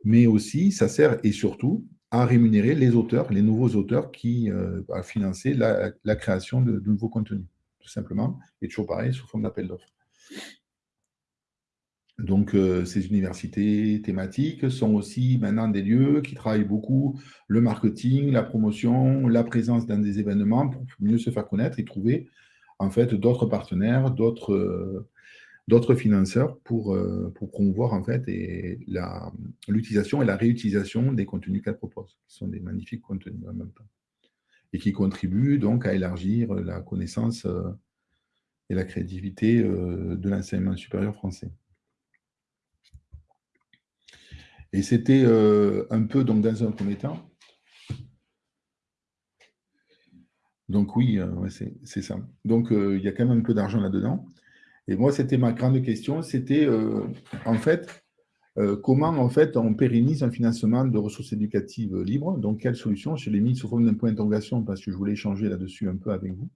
Mais aussi, ça sert et surtout à rémunérer les auteurs, les nouveaux auteurs qui euh, à financer la, création de nouveaux contenus tout simplement, et toujours pareil, sous forme d'appel d'offres. Donc, euh, ces universités thématiques sont aussi maintenant des lieux qui travaillent beaucoup le marketing, la promotion, la présence dans des événements pour mieux se faire connaître et trouver en fait d'autres partenaires, d'autres euh, financeurs pour, euh, pour promouvoir en fait l'utilisation et la réutilisation des contenus qu'elles proposent, qui sont des magnifiques contenus en même temps et qui contribue donc à élargir la connaissance euh, et la créativité euh, de l'enseignement supérieur français. Et c'était euh, un peu donc dans un premier temps. Donc oui, c'est ça. Donc il y a quand même un peu d'argent là-dedans. Et moi, c'était ma grande question, c'était en fait, euh, comment en fait on pérennise un financement de ressources éducatives libres? Donc, quelle solution Je l'ai mis sous forme d'un point d'interrogation? Parce que je voulais échanger là-dessus un peu avec vous.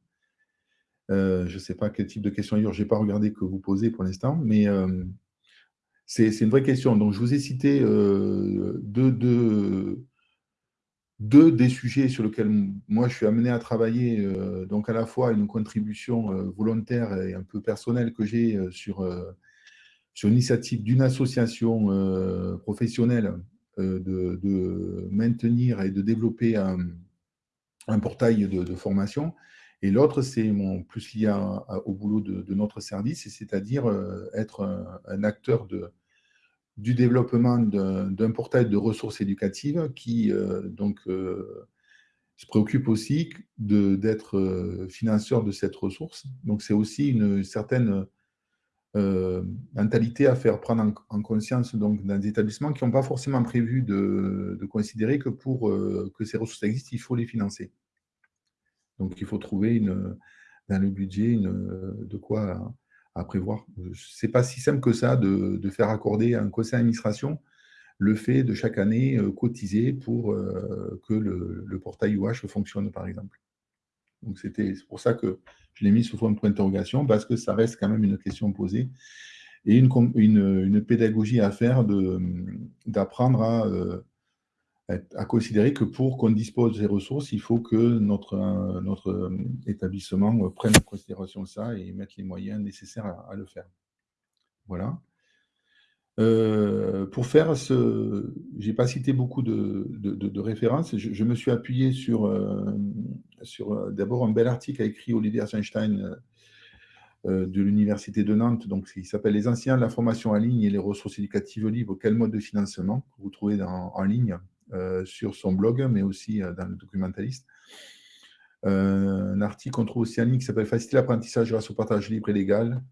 Euh, je ne sais pas quel type de question ailleurs, je n'ai pas regardé que vous posez pour l'instant, mais c'est une vraie question. Donc, je vous ai cité deux, deux, deux des sujets sur lesquels moi je suis amené à travailler, euh, donc à la fois une contribution euh, volontaire et un peu personnelle que j'ai euh, sur, sur l'initiative d'une association professionnelle de, maintenir et de développer un, portail de, formation. Et l'autre, c'est plus lié au boulot de, notre service, c'est-à-dire être un acteur de, du développement d'un portail de ressources éducatives qui euh, donc, euh, se préoccupe aussi d'être euh, financeur de cette ressource. Donc, c'est aussi une certaine mentalité à faire prendre en, conscience donc, dans des établissements qui n'ont pas forcément prévu de, considérer que pour que ces ressources existent, il faut les financer. Donc, il faut trouver dans le budget de quoi à prévoir. Ce n'est pas si simple que ça de, faire accorder à un conseil d'administration le fait de chaque année euh, cotiser pour euh, que le, portail UH fonctionne, par exemple. Donc c'est pour ça que je l'ai mis sous forme de point d'interrogation, parce que ça reste quand même une question posée et une, une, pédagogie à faire d'apprendre à euh, à considérer que pour qu'on dispose des ressources, il faut que notre, euh, notre euh, établissement prenne en considération ça et mette les moyens nécessaires à, le faire. Voilà. Pour faire ce... Je n'ai pas cité beaucoup de, références. Je, me suis appuyé sur, sur d'abord un bel article écrit Olivier Einstein de l'Université de Nantes, donc il s'appelle « Les anciens, la formation en ligne et les ressources éducatives libres, quel mode de financement ?» que vous trouvez en ligne euh, sur son blog, mais aussi euh, dans le documentaliste. Euh, un article qu'on trouve aussi en ligne qui s'appelle Faciliter l'apprentissage grâce au partage libre et légal,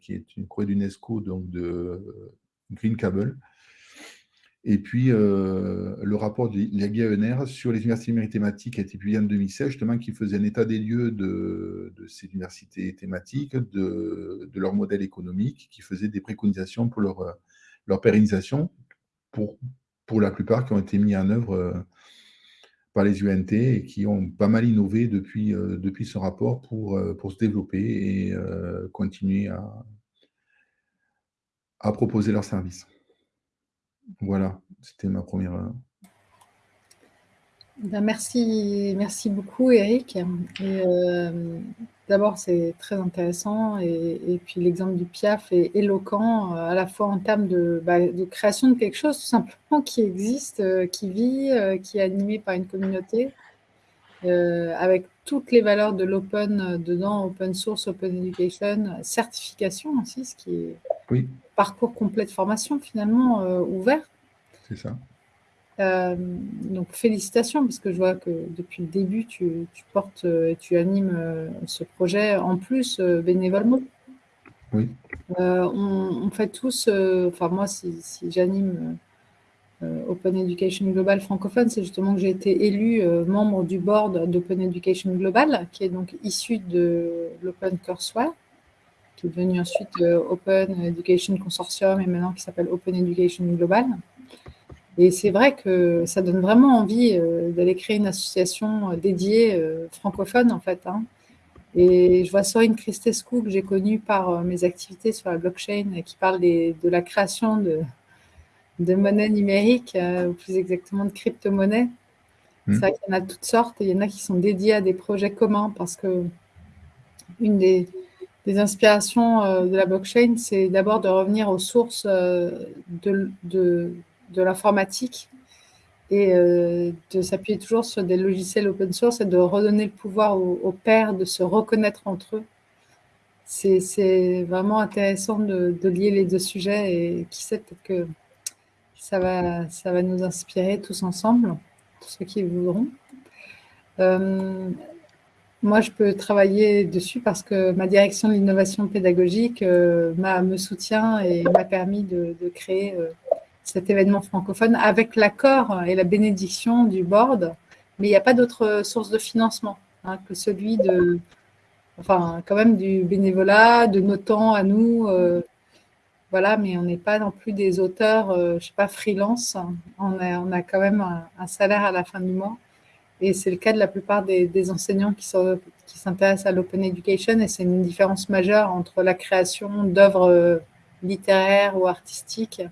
qui est une courrier d'UNESCO, donc de Green Cable. Et puis, le rapport de l'IAGNR sur les universités numériques thématiques a été publié en 2016, justement, qui faisait un état des lieux de, ces universités thématiques, de, leur modèle économique, qui faisait des préconisations pour leur, pérennisation, pour pour la plupart qui ont été mis en œuvre euh, par les UNT et qui ont pas mal innové depuis, euh, depuis ce rapport pour, euh, pour se développer et continuer à, à proposer leurs services. Voilà, c'était ma première... Ben, merci, merci beaucoup Eric. D'abord, c'est très intéressant et, puis l'exemple du PIAF est éloquent euh, à la fois en termes bah, de, création de quelque chose tout simplement qui existe, euh, qui vit, euh, qui est animé par une communauté, avec toutes les valeurs de l'open dedans, open source, open education, certification aussi, ce qui est oui. parcours complet de formation finalement ouvert. C'est ça. Euh, donc félicitations parce que je vois que depuis le début tu, portes et tu animes euh, ce projet en plus euh, bénévolement. Oui. On, fait tous, enfin moi si, j'anime Open Education Global francophone, c'est justement que j'ai été élu membre du board d'Open Education Global, qui est donc issu de l'Open Courseware, qui est devenu ensuite Open Education Consortium et maintenant qui s'appelle Open Education Global. Et c'est vrai que ça donne vraiment envie euh, d'aller créer une association euh, dédiée euh, francophone, en fait. Hein. Et je vois Sorine Christescu, que j'ai connue par mes activités sur la blockchain, qui parle de la création de, de monnaies numériques, ou plus exactement de crypto-monnaies. C'est hmm. vrai qu'il y en a toutes sortes, et il y en a qui sont dédiés à des projets communs, parce que une des, inspirations de la blockchain, c'est d'abord de revenir aux sources de, de l'informatique et euh, de s'appuyer toujours sur des logiciels open source et de redonner le pouvoir aux, pairs de se reconnaître entre eux. C'est vraiment intéressant de, lier les deux sujets et qui sait, peut-être que ça va, ça va nous inspirer tous ensemble, tous ceux qui voudront. Euh, moi, je peux travailler dessus parce que ma direction de l'innovation pédagogique euh, me soutient et m'a permis de, créer cet événement francophone avec l'accord et la bénédiction du board, mais il n'y a pas d'autre source de financement hein, que celui de, enfin, quand même du bénévolat, de nos temps à nous, euh, voilà, mais on n'est pas non plus des auteurs, je ne sais pas, freelance. On a, quand même un, salaire à la fin du mois. Et c'est le cas de la plupart des, enseignants qui s'intéressent à l'open education. Et c'est une différence majeure entre la création d'œuvres littéraires ou artistiques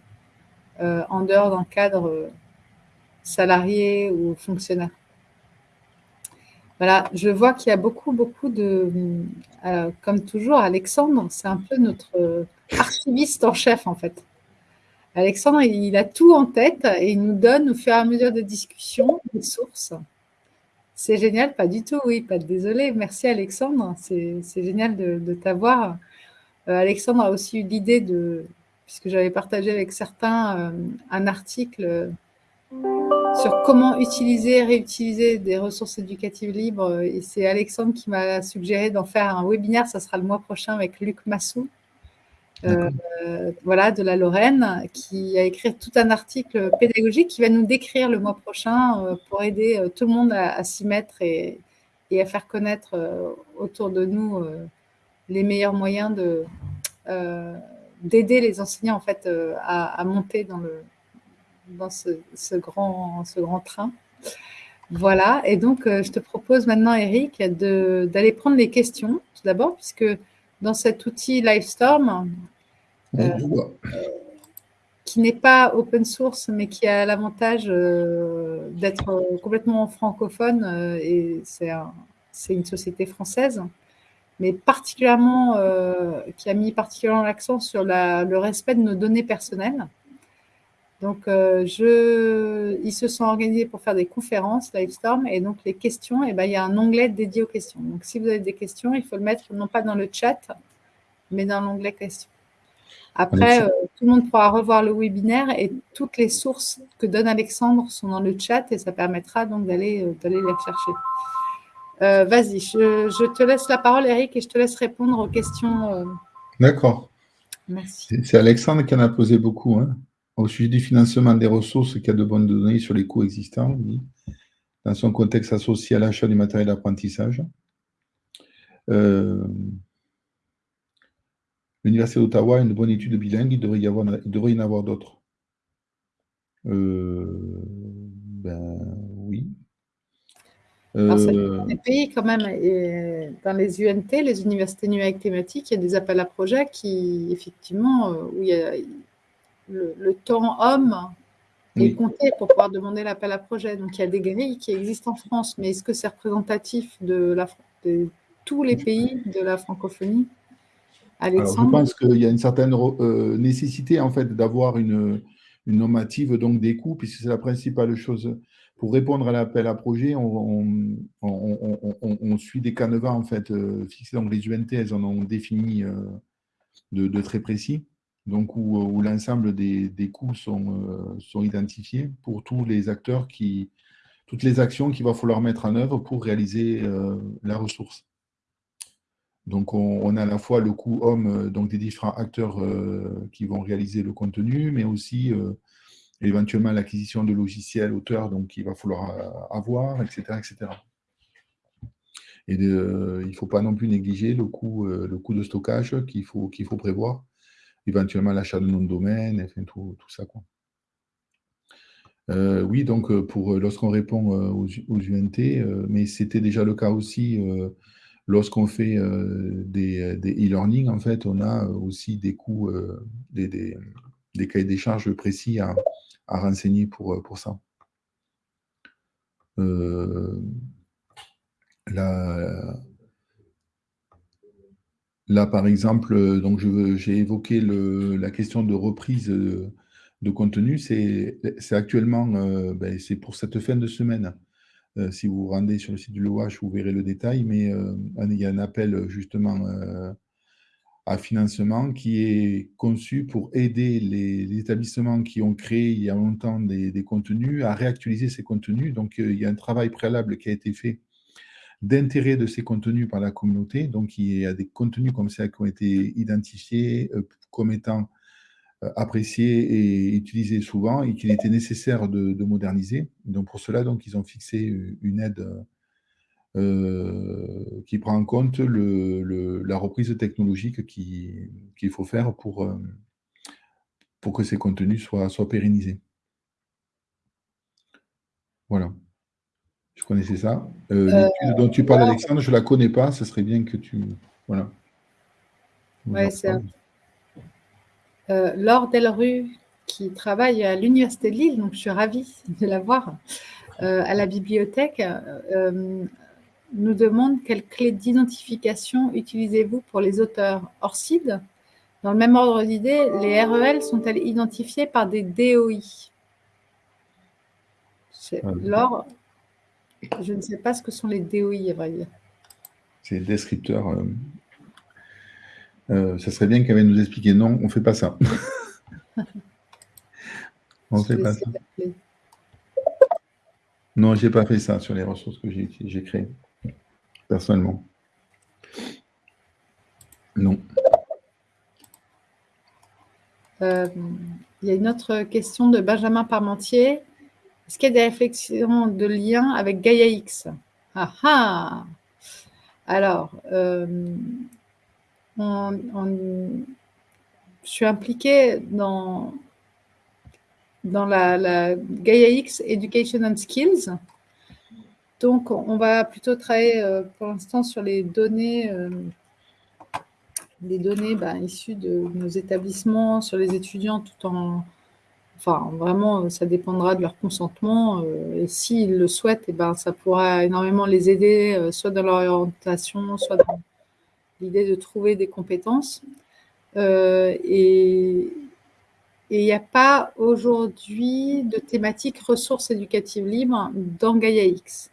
en dehors d'un cadre salarié ou fonctionnaire. Voilà, je vois qu'il y a beaucoup, beaucoup de... Euh, comme toujours, Alexandre, c'est un peu notre euh, archiviste en chef, en fait. Alexandre, il a tout en tête et il nous donne, au fur et à mesure des discussions, des sources. C'est génial, pas du tout, oui, pas de désolé. Merci Alexandre, c'est génial de, t'avoir. Euh, Alexandre a aussi eu l'idée de, puisque j'avais partagé avec certains un article sur comment utiliser et réutiliser des ressources éducatives libres. Et c'est Alexandre qui m'a suggéré d'en faire un webinaire. Ça sera le mois prochain avec Luc Massou, euh, voilà, de la Lorraine, qui a écrit tout un article pédagogique qui va nous décrire le mois prochain euh, pour aider euh, tout le monde à, s'y mettre et, à faire connaître autour de nous les meilleurs moyens de d'aider les enseignants en fait à monter dans le dans ce, grand, ce grand train. Voilà, et donc euh, je te propose maintenant, Eric, d'aller prendre les questions, tout d'abord, puisque dans cet outil Livestorm, euh, qui n'est pas open source, mais qui a l'avantage euh, d'être complètement francophone, et c'est une société française, mais particulièrement, qui a mis particulièrement l'accent sur le respect de nos données personnelles. Donc, euh, je, ils se sont organisés pour faire des conférences Livestorm et donc les questions, et eh ben, il y a un onglet dédié aux questions. Donc, si vous avez des questions, il faut le mettre non pas dans le chat, mais dans l'onglet questions. Après, euh, tout le monde pourra revoir le webinaire et toutes les sources que donne Alexandre sont dans le chat et ça permettra donc d'aller euh, les rechercher. Vas-y, je, je, te laisse la parole, Eric, et je te laisse répondre aux questions. D'accord. Merci. C'est Alexandre qui en a posé beaucoup. Hein. Au sujet du financement des ressources qui a de bonnes données sur les coûts existants, dans son contexte associé à l'achat du matériel d'apprentissage. Euh, L'Université d'Ottawa a une bonne étude bilingue, il devrait y, avoir, devrait y en avoir d'autres. Euh, ben oui. Dans les pays, quand même, dans les UNT, les universités numériques thématiques, il y a des appels à projets qui, effectivement, euh, où il y a, le, temps homme est compté pour pouvoir demander l'appel à projet. Donc, il y a des grilles qui existent en France, mais est-ce que c'est représentatif de, la, tous les pays de la francophonie? Alexandre Je pense qu'il y a une certaine euh, nécessité en fait d'avoir une, une, normative donc des coûts, puisque c'est la principale chose. Pour répondre à l'appel à projet, on, on, suit des canevas en fait euh, fixés. Donc les UNT, elles en ont défini euh, de, très précis donc où, l'ensemble des, coûts sont, euh, sont, identifiés pour tous les acteurs, qui, toutes les actions qu'il va falloir mettre en œuvre pour réaliser euh, la ressource. Donc on, a à la fois le coût homme euh, donc des différents acteurs qui vont réaliser le contenu, mais aussi éventuellement l'acquisition de logiciels auteurs qu'il va falloir avoir, etc. etc. Et il ne faut pas non plus négliger le coût, le coût de stockage qu'il faut, qu'il faut prévoir éventuellement l'achat de nom de domaine, enfin, tout, ça. Quoi. Euh, oui, donc euh, pour euh, lorsqu'on répond aux, UNT, mais c'était déjà le cas aussi lorsqu'on fait des e-learning, en fait, on a aussi des coûts, des, des, cahiers des charges précis à, renseigner pour, pour ça. la, Là, par exemple, euh, donc j'ai évoqué la question de reprise de, contenu. C'est actuellement, euh, ben, c'est pour cette fin de semaine. Euh, si vous vous rendez sur le site du LOH, vous verrez le détail, mais il y a un appel justement à financement qui est conçu pour aider les, établissements qui ont créé il y a longtemps des contenus à réactualiser ces contenus. Donc, il y a un travail préalable qui a été fait d'intérêt de ces contenus par la communauté. Donc, il y a des contenus comme ça qui ont été identifiés euh, comme étant euh, appréciés et utilisés souvent et qu'il était nécessaire de, moderniser. Donc, pour cela, donc, ils ont fixé une aide euh, qui prend en compte la reprise technologique qu'il faut faire pour, pour que ces contenus soient pérennisés. Voilà. Je connaissais ça. Euh, euh, l'étude dont tu parles, Alexandre, je ne la connais pas. Ce serait bien que tu. Voilà. Oui, c'est euh, Laure Delru, qui travaille à l'Université de Lille, donc je suis ravie de la voir à la bibliothèque, nous demande quelle clé d'identification utilisez-vous pour les auteurs ORCID Dans le même ordre d'idée, les REL sont-elles identifiées par des DOI Laure, je ne sais pas ce que sont les DOI, à vrai dire. C'est des descripteurs. Euh, euh, ça serait bien qu'elle nous expliquer. Non, on ne fait pas ça. on ne fait pas ça. Non, je n'ai pas fait ça sur les ressources que j'ai créées, personnellement. Non. Euh, il y a une autre question de Benjamin Parmentier. Est-ce qu'il y a des réflexions de lien avec Gaia X? Ah, ah Alors, euh, je suis impliquée dans, dans la, Gaia X Education and Skills. Donc, on va plutôt travailler euh, pour l'instant sur les données, euh, les données ben, issues de nos établissements, sur les étudiants, tout en Enfin, vraiment, ça dépendra de leur consentement. Euh, et s'ils le souhaitent, eh ben, ça pourra énormément les aider, euh, soit dans leur orientation, soit dans l'idée de trouver des compétences. Euh, et il n'y a pas aujourd'hui de thématique ressources éducatives libres dans Gaia X.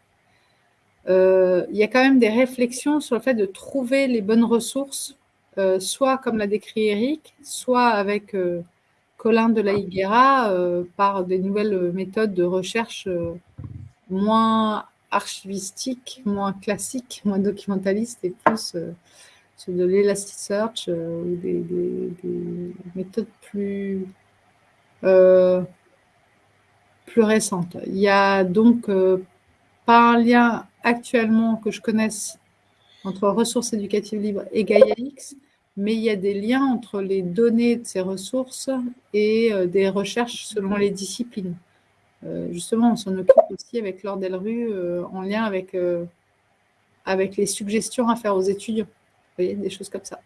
Il y a quand même des réflexions sur le fait de trouver les bonnes ressources, soit comme l'a décrit Eric, soit avec Colin de la Higuera euh, par des nouvelles méthodes de recherche euh, moins archivistiques, moins classiques, moins documentalistes et plus euh, de l'Elasticsearch ou des, méthodes plus, plus récentes. Il y a donc pas un lien actuellement que je connaisse entre ressources éducatives libres et GaiaX, mais il y a des liens entre les données de ces ressources et euh, des recherches selon les disciplines. Euh, justement, on s'en occupe aussi avec Laure Delru euh, en lien avec, avec les suggestions à faire aux étudiants. Vous voyez, des choses comme ça.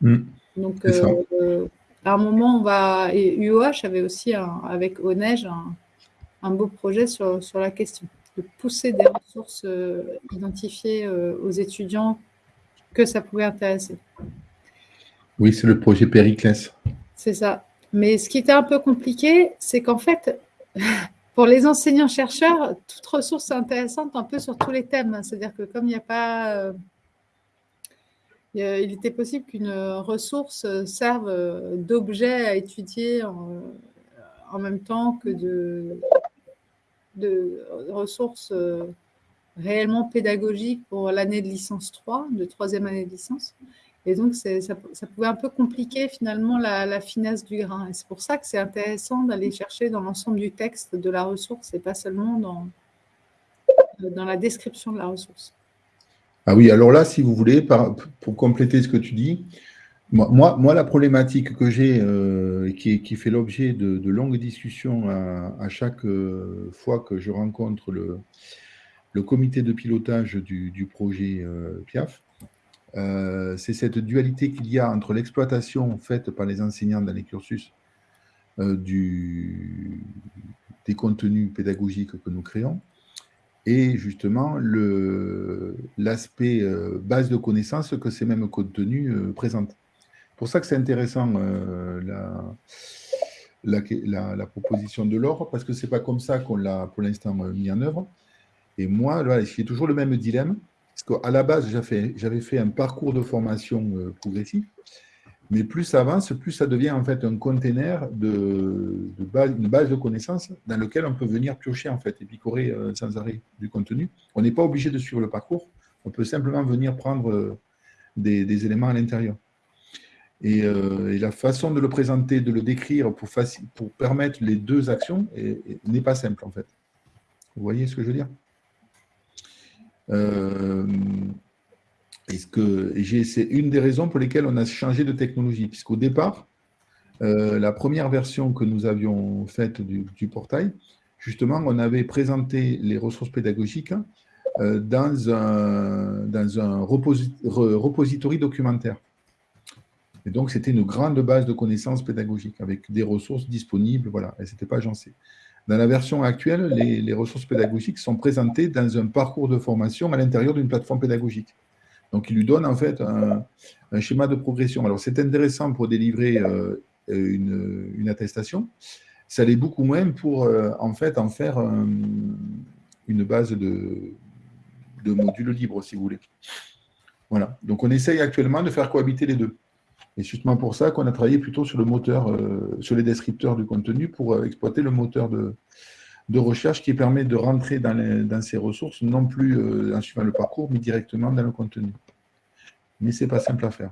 Mm. Donc, à un moment, on va. Et UOH avait aussi, avec ONEJ, un, un, beau projet sur, sur la question de pousser des ressources identifiées aux étudiants que ça pouvait intéresser. Oui, c'est le projet Périclès. C'est ça. Mais ce qui était un peu compliqué, c'est qu'en fait, pour les enseignants-chercheurs, toute ressource est intéressante un peu sur tous les thèmes. C'est-à-dire que comme il n'y a pas... Euh, il était possible qu'une ressource serve d'objet à étudier en, même temps que de, de ressources euh, réellement pédagogiques pour l'année de licence 3, de troisième année de licence. Et donc, ça, pouvait un peu compliquer finalement la, finesse du grain. Et c'est pour ça que c'est intéressant d'aller chercher dans l'ensemble du texte de la ressource et pas seulement dans, dans la description de la ressource. Ah oui, alors là, si vous voulez, pour compléter ce que tu dis, moi, moi la problématique que j'ai, euh, qui, fait l'objet de, longues discussions à, chaque euh, fois que je rencontre le, le comité de pilotage du, projet euh, PIAF, euh, c'est cette dualité qu'il y a entre l'exploitation faite par les enseignants dans les cursus euh, des contenus pédagogiques que nous créons et justement l'aspect euh, base de connaissances que ces mêmes contenus présentent. C'est pour ça que c'est intéressant la, proposition de l'or, parce que ce n'est pas comme ça qu'on l'a pour l'instant mis en œuvre. Et moi, là, a toujours le même dilemme parce qu'à la base, j'avais fait un parcours de formation euh, progressif, mais plus ça avance, plus ça devient en fait un container de, base, une base de connaissances dans lequel on peut venir piocher en fait et picorer euh, sans arrêt du contenu. On n'est pas obligé de suivre le parcours, on peut simplement venir prendre euh, des, éléments à l'intérieur. Et, la façon de le présenter, de le décrire pour, pour permettre les deux actions n'est pas simple en fait. Vous voyez ce que je veux dire? Euh, c'est une des raisons pour lesquelles on a changé de technologie, puisqu'au départ, la première version que nous avions faite du, portail, justement, on avait présenté les ressources pédagogiques dans un, dans un repository documentaire. Et donc, c'était une grande base de connaissances pédagogiques avec des ressources disponibles, voilà, et c'était pas agencé. Dans la version actuelle, les, ressources pédagogiques sont présentées dans un parcours de formation à l'intérieur d'une plateforme pédagogique. Donc, il lui donne en fait un, schéma de progression. Alors, c'est intéressant pour délivrer euh, une, attestation. Ça l'est beaucoup moins pour euh, en fait en faire une base de modules libres, si vous voulez. Voilà. Donc, on essaye actuellement de faire cohabiter les deux. Et justement pour ça qu'on a travaillé plutôt sur le moteur, euh, sur les descripteurs du contenu pour euh, exploiter le moteur de, recherche qui permet de rentrer dans, ces ressources, non plus euh, en suivant le parcours, mais directement dans le contenu. Mais ce n'est pas simple à faire.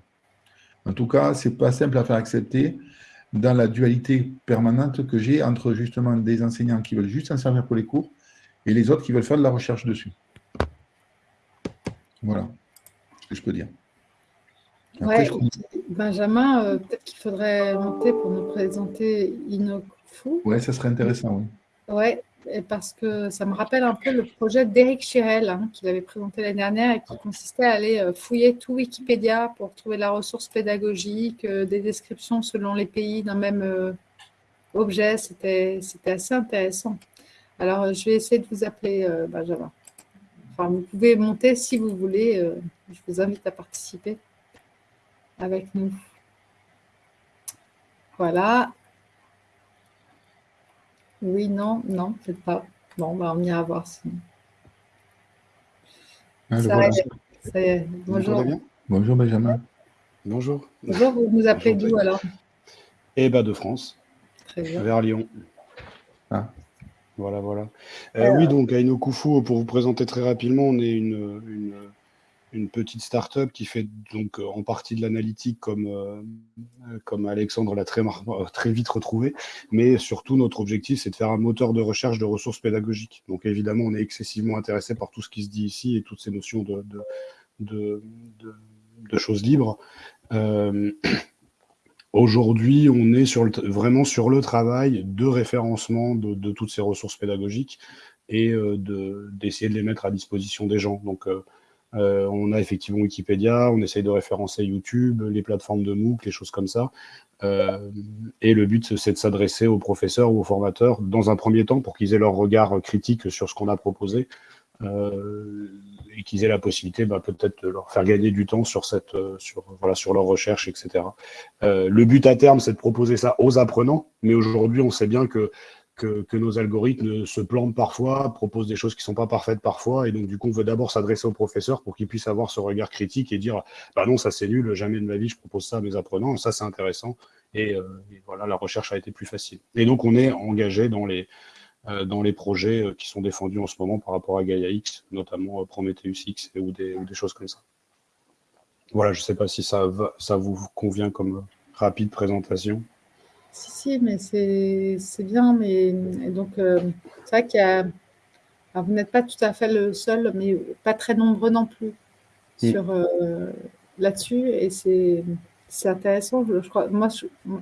En tout cas, ce n'est pas simple à faire accepter dans la dualité permanente que j'ai entre justement des enseignants qui veulent juste s'en servir pour les cours et les autres qui veulent faire de la recherche dessus. Voilà ce que je peux dire. Benjamin, euh, peut-être qu'il faudrait monter pour nous présenter Inofu. Oui, ça serait intéressant, oui. Oui, parce que ça me rappelle un peu le projet d'Éric Chirel hein, qu'il avait présenté l'année dernière et qui consistait à aller euh, fouiller tout Wikipédia pour trouver la ressource pédagogique, euh, des descriptions selon les pays d'un même objet. C'était assez intéressant. Alors, je vais essayer de vous appeler Benjamin. Enfin, vous pouvez monter si vous voulez. je vous invite à participer avec nous. Voilà. Oui, non, non, peut-être pas. Bon, bah, on ira voir sinon. Ah, ça, y est, Bonjour. Bonjour Benjamin. Bonjour. Bonjour, vous nous appelez d'où alors? Eh bien de France. Très bien. Vers Lyon. Ah. Voilà, voilà. Euh, oui, donc à Inokufu, pour vous présenter très rapidement, on est une une petite start-up qui fait donc euh, en partie de l'analytique comme, euh, comme Alexandre l'a très, euh, vite retrouvé, mais surtout notre objectif c'est de faire un moteur de recherche de ressources pédagogiques. Donc évidemment on est excessivement intéressé par tout ce qui se dit ici et toutes ces notions de, de, choses libres. Aujourd'hui, on est sur le, vraiment sur le travail de référencement de, toutes ces ressources pédagogiques et d'essayer de, les mettre à disposition des gens. Donc, euh, on a effectivement Wikipédia, on essaye de référencer YouTube, les plateformes de MOOC, les choses comme ça. Euh, et le but, c'est de s'adresser aux professeurs ou aux formateurs dans un premier temps pour qu'ils aient leur regard critique sur ce qu'on a proposé euh, et qu'ils aient la possibilité bah, peut-être de leur faire gagner du temps sur, cette, sur, voilà, sur leur recherche, etc. le but à terme, c'est de proposer ça aux apprenants, mais aujourd'hui, on sait bien que que, nos algorithmes se plantent parfois, proposent des choses qui ne sont pas parfaites parfois, et donc du coup on veut d'abord s'adresser aux professeurs pour qu'ils puissent avoir ce regard critique et dire bah non ça c'est nul, jamais de ma vie je propose ça à mes apprenants, ça c'est intéressant, et, euh, voilà la recherche a été plus facile. Et donc on est engagé dans les, euh, dans les projets euh, qui sont défendus en ce moment par rapport à Gaia X, notamment Prometheus X ou des, ou des choses comme ça. Voilà, je ne sais pas si ça, va, ça vous convient comme rapide présentation. Si, si, mais c'est bien. Mais donc, euh, c'est vrai qu'il y a. vous n'êtes pas tout à fait le seul, mais pas très nombreux non plus mm. sur euh, là-dessus. Et c'est intéressant. Je, crois, moi,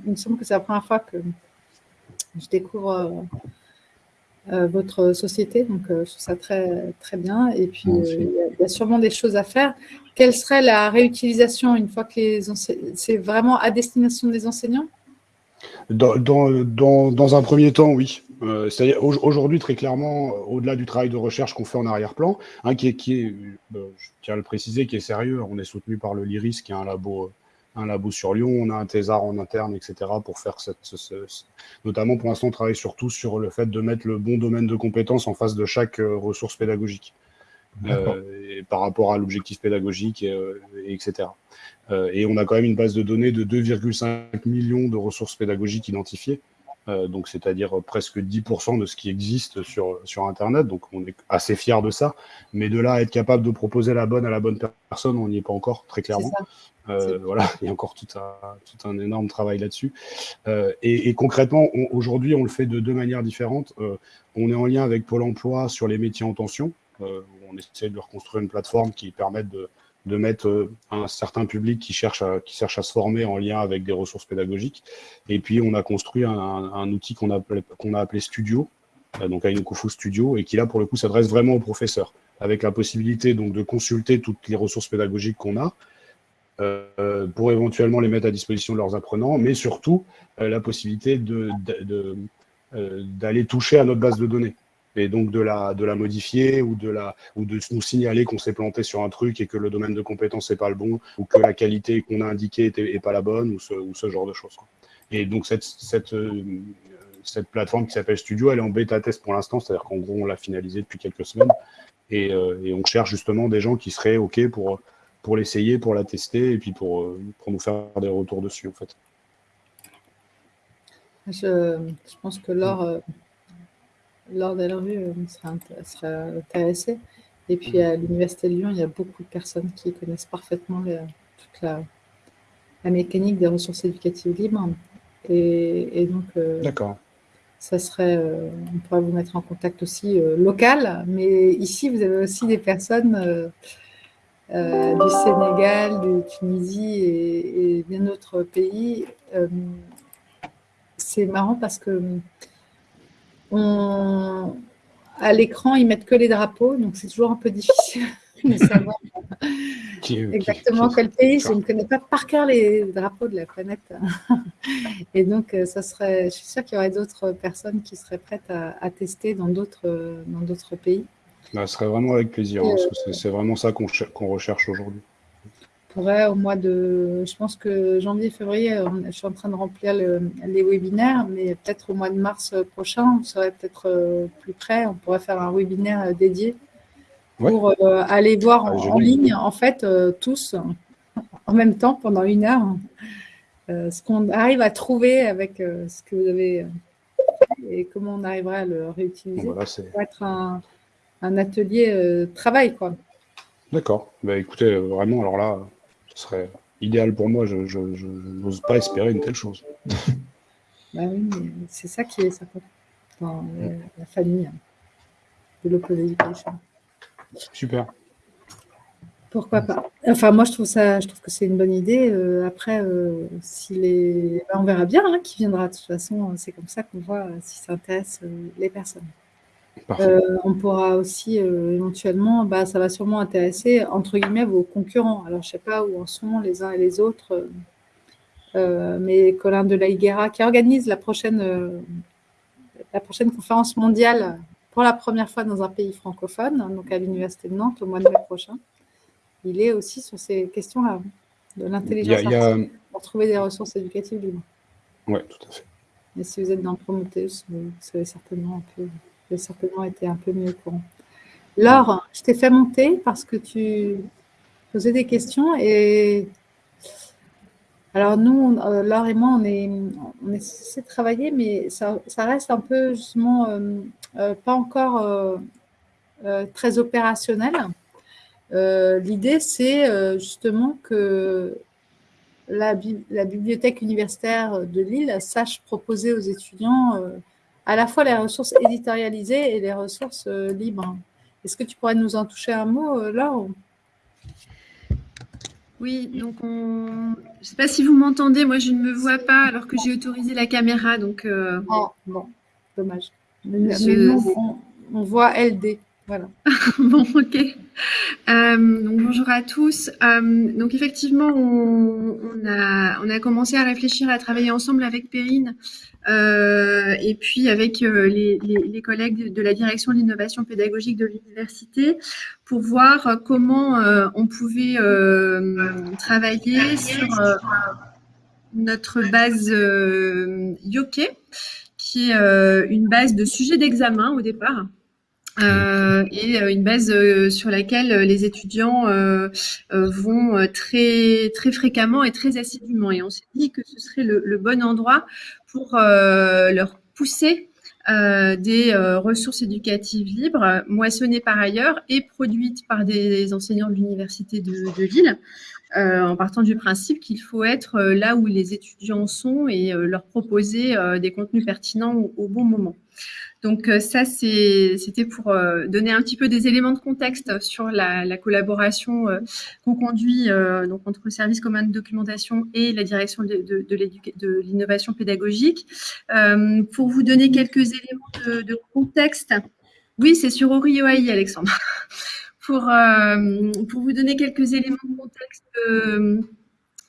il me semble que c'est la première fois que je découvre euh, votre société. Donc, je trouve ça très, très bien. Et puis, il y, a sûrement des choses à faire. Quelle serait la réutilisation une fois que les c'est vraiment à destination des enseignants? Dans, un premier temps, oui. Euh, C'est-à-dire aujourd'hui, très clairement, euh, au-delà du travail de recherche qu'on fait en arrière-plan, hein, qui est, qui est euh, je tiens à le préciser, qui est sérieux, on est soutenu par le LIRIS, qui est un labo, un labo sur Lyon, on a un thésard en interne, etc., pour faire cette, notamment pour l'instant, on travaille surtout sur le fait de mettre le bon domaine de compétences en face de chaque ressource pédagogique. Euh, par rapport à l'objectif pédagogique, et, etc. Euh, et on a quand même une base de données de 2,5 millions de ressources pédagogiques identifiées, euh, donc c'est-à-dire presque 10% de ce qui existe sur, sur Internet, donc on est assez fiers de ça, mais de là à être capable de proposer la bonne à la bonne personne, on n'y est pas encore, très clairement. Euh, voilà, il y a encore tout un, tout un énorme travail là-dessus. Euh, et, et, concrètement, aujourd'hui, on le fait de deux manières différentes. Euh, on est en lien avec Pôle emploi sur les métiers en tension. On essaie de reconstruire une plateforme qui permette de, mettre un certain public qui cherche, à, se former en lien avec des ressources pédagogiques. Et puis, on a construit un, outil qu'on a, appelé Studio, donc à Kufu Studio, et qui là, pour le coup, s'adresse vraiment aux professeurs, avec la possibilité donc de consulter toutes les ressources pédagogiques qu'on a, euh, pour éventuellement les mettre à disposition de leurs apprenants, mais surtout euh, la possibilité d'aller toucher à notre base de données et donc de la, de la modifier ou de, la, ou de nous signaler qu'on s'est planté sur un truc et que le domaine de compétence n'est pas le bon ou que la qualité qu'on a indiquée n'est pas la bonne ou ce, ou ce genre de choses. Et donc cette, cette, euh, cette plateforme qui s'appelle Studio, elle est en bêta test pour l'instant, c'est-à-dire qu'en gros on l'a finalisée depuis quelques semaines et, et, on cherche justement des gens qui seraient OK pour pour l'essayer, pour la tester et puis pour, euh, pour nous faire des retours dessus en fait. Je, je pense que Laure, euh, Laure Delarue euh, sera, sera intéressée. Et puis à l'Université de Lyon, il y a beaucoup de personnes qui connaissent parfaitement toute la, la, mécanique des ressources éducatives libres. Et, et donc, D'accord. ça serait, on pourrait vous mettre en contact aussi local, mais ici, vous avez aussi des personnes euh, du Sénégal, de Tunisie et, bien d'autres pays. Euh, c'est marrant parce que on, à l'écran, ils mettent que les drapeaux, donc c'est toujours un peu difficile de savoir exactement quel pays. Je ne connais pas par cœur les drapeaux de la planète. Et donc, euh, ça serait, je suis sûre qu'il y aurait d'autres personnes qui seraient prêtes à, à tester dans d'autres pays. Bah, ce serait vraiment avec plaisir, hein, parce que c'est vraiment ça qu'on recherche aujourd'hui. Pourrait au mois de, je pense que janvier, février, je suis en train de remplir les webinaires, mais peut-être au mois de mars prochain, on serait peut-être euh, plus près, on pourrait faire un webinaire euh, dédié pour euh, aller voir ah, en, ligne, en fait, tous, en même temps, pendant une heure, ce qu'on arrive à trouver avec ce que vous avez et comment on arriverait à le réutiliser. Voilà, pour être un, un atelier travail, quoi. D'accord. Bah, écoutez, vraiment, alors là, ce serait idéal pour moi. Je, n'ose pas espérer une telle chose. bah oui, c'est ça qui est ça dans la famille hein, de l'open education. Super. Pourquoi pas Enfin, moi, je trouve ça, je trouve que c'est une bonne idée. Euh, après, si les, bah, on verra bien hein, qui viendra. De toute façon, c'est comme ça qu'on voit si ça intéresse les personnes. Euh, on pourra aussi euh, éventuellement, bah, ça va sûrement intéresser entre guillemets vos concurrents. Alors je ne sais pas où en sont les uns et les autres, euh, mais Colin de la Higuera qui organise la prochaine, la prochaine conférence mondiale pour la première fois dans un pays francophone, donc à l'Université de Nantes au mois de mai prochain. Il est aussi sur ces questions-là, de l'intelligence artificielle, pour trouver des ressources éducatives libres. Oui, tout à fait. Et si vous êtes dans Prometheus, vous savez certainement un peu j'ai certainement été un peu mieux au courant. Laure, je t'ai fait monter parce que tu posais des questions et alors nous, euh, Laure et moi, on est, on travailler, mais ça, reste un peu justement euh, euh, pas encore très opérationnel. L'idée, c'est justement que la, bibliothèque universitaire de Lille sache proposer aux étudiants à la fois les ressources éditorialisées et les ressources euh, libres. Est-ce que tu pourrais nous en toucher un mot, euh, Laure? Oui, donc je ne sais pas si vous m'entendez, moi je ne me vois pas alors que j'ai autorisé la caméra. Donc, euh, oh, bon, dommage. on, voit LD. Voilà. bon, ok. donc, bonjour à tous. donc, effectivement, on, a, commencé à réfléchir, à travailler ensemble avec Perrine euh, et puis avec euh, les, collègues de la direction de l'innovation pédagogique de l'université pour voir comment euh, on pouvait travailler sur notre base Yoke, qui est une base de sujet d'examen au départ. Euh, et une base sur laquelle les étudiants vont très très fréquemment et très assidûment. Et on s'est dit que ce serait le, bon endroit pour euh, leur pousser euh, des euh, ressources éducatives libres, moissonnées par ailleurs et produites par des enseignants de l'Université de, Lille, en partant du principe qu'il faut être là où les étudiants sont et leur proposer des contenus pertinents au, bon moment. Donc ça, c'était pour donner un petit peu des éléments de contexte sur la, collaboration qu'on conduit donc entre le service commun de documentation et la direction de, de, l'innovation pédagogique. pour vous donner quelques éléments de, contexte, oui, c'est sur ORIOAI, Alexandre. pour, pour vous donner quelques éléments de contexte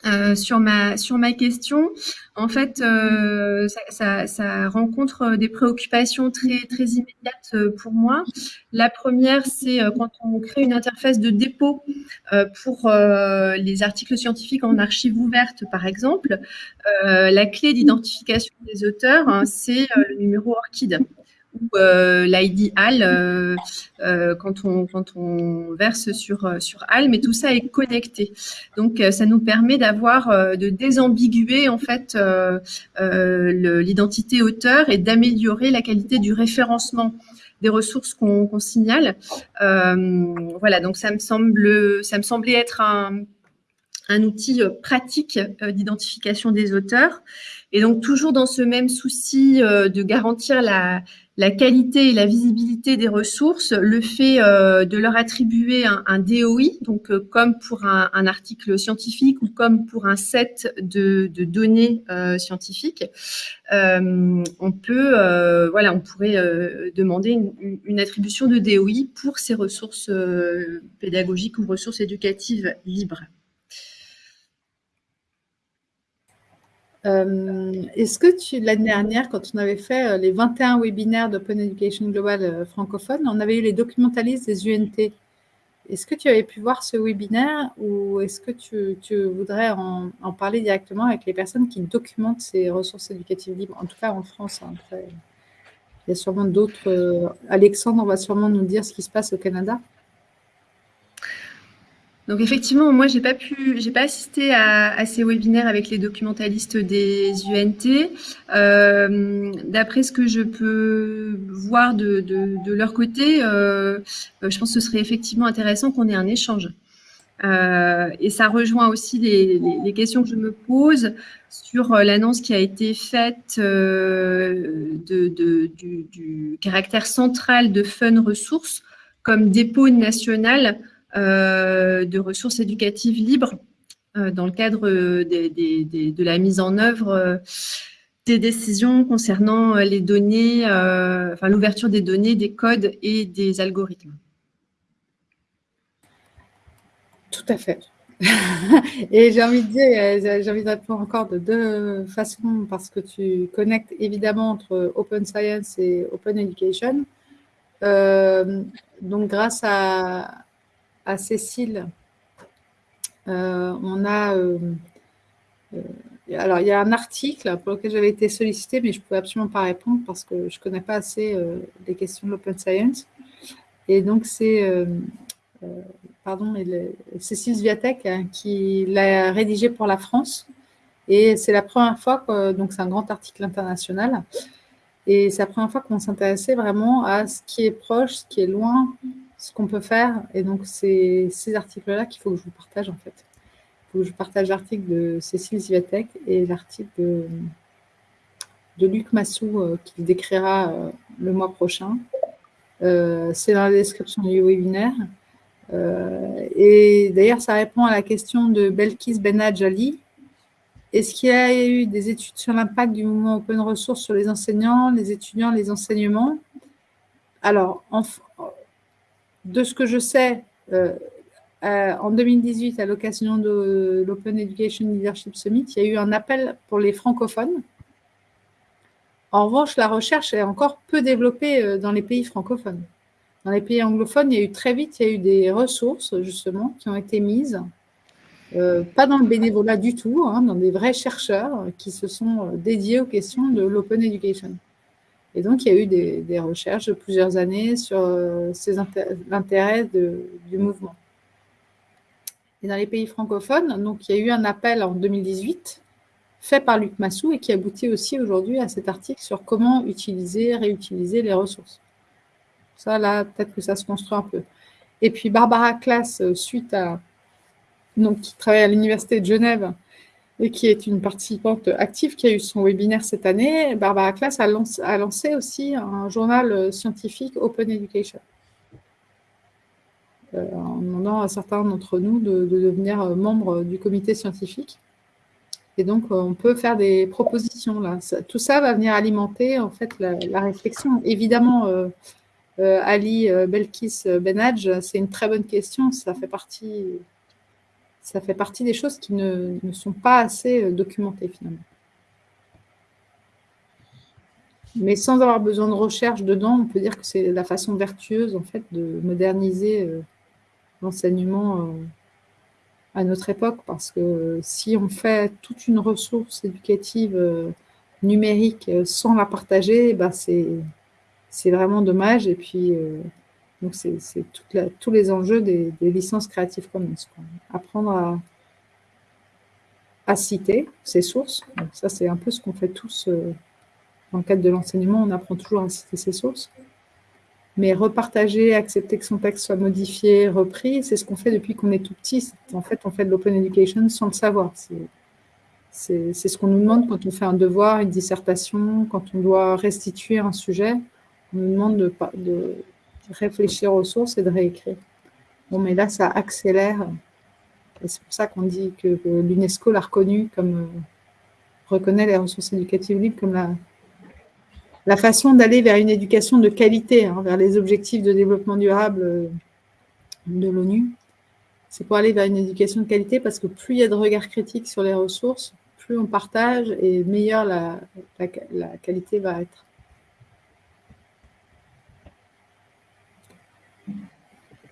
euh, sur ma sur ma question, en fait, euh, ça, rencontre des préoccupations très très immédiates euh, pour moi. La première, c'est quand on crée une interface de dépôt pour les articles scientifiques en archives ouvertes, par exemple, la clé d'identification des auteurs, hein, c'est le numéro ORCID euh, l'ID HAL euh, euh, quand, on, quand on verse sur, sur HAL, mais tout ça est connecté. Donc, ça nous permet d'avoir, de désambiguer en fait l'identité auteur et d'améliorer la qualité du référencement des ressources qu'on signale. voilà, donc ça me semble, ça me semblait être un, un outil pratique d'identification des auteurs. Et donc, toujours dans ce même souci de garantir la, la qualité et la visibilité des ressources, le fait euh, de leur attribuer un, DOI, donc euh, comme pour un, article scientifique ou comme pour un set de, données euh, scientifiques, on pourrait demander une, attribution de DOI pour ces ressources pédagogiques ou ressources éducatives libres. Euh, est-ce que tu, l'année dernière, quand on avait fait euh, les 21 webinaires d'Open Education Global euh, francophone, on avait eu les documentalistes des UNT. Est-ce que tu avais pu voir ce webinaire ou est-ce que tu, voudrais en, parler directement avec les personnes qui documentent ces ressources éducatives libres, en tout cas en France hein, Il y a sûrement d'autres. Alexandre va sûrement nous dire ce qui se passe au Canada. Donc effectivement, moi, j'ai pas pu, j'ai pas assisté à, ces webinaires avec les documentalistes des UNT. Euh, d'après ce que je peux voir de, leur côté, euh, je pense que ce serait effectivement intéressant qu'on ait un échange. Euh, et ça rejoint aussi les, questions que je me pose sur l'annonce qui a été faite du, du, caractère central de Fun Ressources comme dépôt national euh, de ressources éducatives libres euh, dans le cadre de la mise en œuvre euh, des décisions concernant les données, enfin l'ouverture des données, des codes et des algorithmes. Tout à fait. et j'ai envie de dire, j'ai envie de répondre encore de deux façons parce que tu connectes évidemment entre Open Science et Open Education. donc, grâce à, à Cécile, euh, on a. Euh, euh, alors, il y a un article pour lequel j'avais été sollicitée, mais je ne pouvais absolument pas répondre parce que je ne connais pas assez les questions de l'open science. Et donc, c'est. pardon, Cécile Zviatek hein, qui l'a rédigé pour la France. Et c'est la première fois, donc c'est un grand article international, et c'est la première fois qu'on s'intéressait vraiment à ce qui est proche, ce qui est loin, ce qu'on peut faire. Et donc, c'est ces articles-là qu'il faut que je vous partage, en fait. Il faut que je partage l'article de Cécile Zivatek et l'article de, Luc Massou euh, qui décrira euh, le mois prochain. Euh, c'est dans la description du webinaire. et d'ailleurs, ça répond à la question de Belkis Benadjali. Est-ce qu'il y a eu des études sur l'impact du mouvement Open Resource sur les enseignants, les étudiants, les enseignements? Alors, en, de ce que je sais, euh, euh, en 2018, à l'occasion de l'Open Education Leadership Summit, il y a eu un appel pour les francophones. En revanche, la recherche est encore peu développée euh, dans les pays francophones. Dans les pays anglophones, il y a eu très vite, eu des ressources, justement, qui ont été mises, pas dans le bénévolat du tout, hein, dans des vrais chercheurs qui se sont dédiés aux questions de l'Open Education. Et donc, il y a eu des, recherches de plusieurs années sur euh, l'intérêt du mouvement. Et dans les pays francophones, donc, il y a eu un appel en 2018 fait par Luc Massou et qui aboutit aussi aujourd'hui à cet article sur comment utiliser, réutiliser les ressources. Ça, là, peut-être que ça se construit un peu. Et puis, Barbara Classe, euh, suite à... Donc, qui travaille à l'Université de Genève, et qui est une participante active qui a eu son webinaire cette année, Barbara Class a lancé, aussi un journal scientifique Open Education. Euh, en demandant à certains d'entre nous de, devenir membres du comité scientifique. Et donc, on peut faire des propositions là. tout ça va venir alimenter en fait la, réflexion. Évidemment, euh, euh, Ali Belkis Benadj, c'est une très bonne question. Ça fait partie ça fait partie des choses qui ne, sont pas assez euh, documentées finalement. Mais sans avoir besoin de recherche dedans, on peut dire que c'est la façon vertueuse en fait de moderniser euh, l'enseignement euh, à notre époque, parce que si on fait toute une ressource éducative numérique sans la partager, bah c'est vraiment dommage. Et puis, donc, c'est tous les enjeux des, licences Creative Commons. Apprendre à, citer ses sources. ça, c'est un peu ce qu'on fait tous euh, dans le cadre de l'enseignement. On apprend toujours à citer ses sources. Mais repartager, accepter que son texte soit modifié, repris, c'est ce qu'on fait depuis qu'on est tout petit. En fait, on fait de l'open education sans le savoir. C'est ce qu'on nous demande quand on fait un devoir, une dissertation, quand on doit restituer un sujet. On nous demande de, de réfléchir aux sources et de réécrire. Bon, mais là, ça accélère. C'est pour ça qu'on dit que, l'UNESCO l'a reconnu comme, euh, reconnaît les ressources éducatives libres comme la, la façon d'aller vers une éducation de qualité, hein, vers les objectifs de développement durable euh, de l'ONU. C'est pour aller vers une éducation de qualité parce que plus il y a de regards critiques sur les ressources, plus on partage et meilleure la, la qualité va être.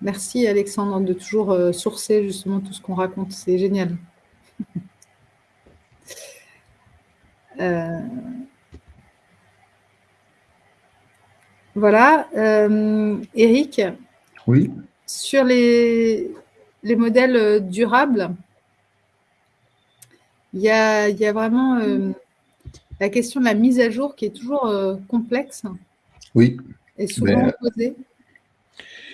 Merci Alexandre de toujours euh, sourcer justement tout ce qu'on raconte, c'est génial. Euh, voilà, euh, Eric. Oui. Sur les, les modèles durables, il y a, y a, vraiment la question de la mise à jour qui est toujours complexe. Oui. Et souvent posée.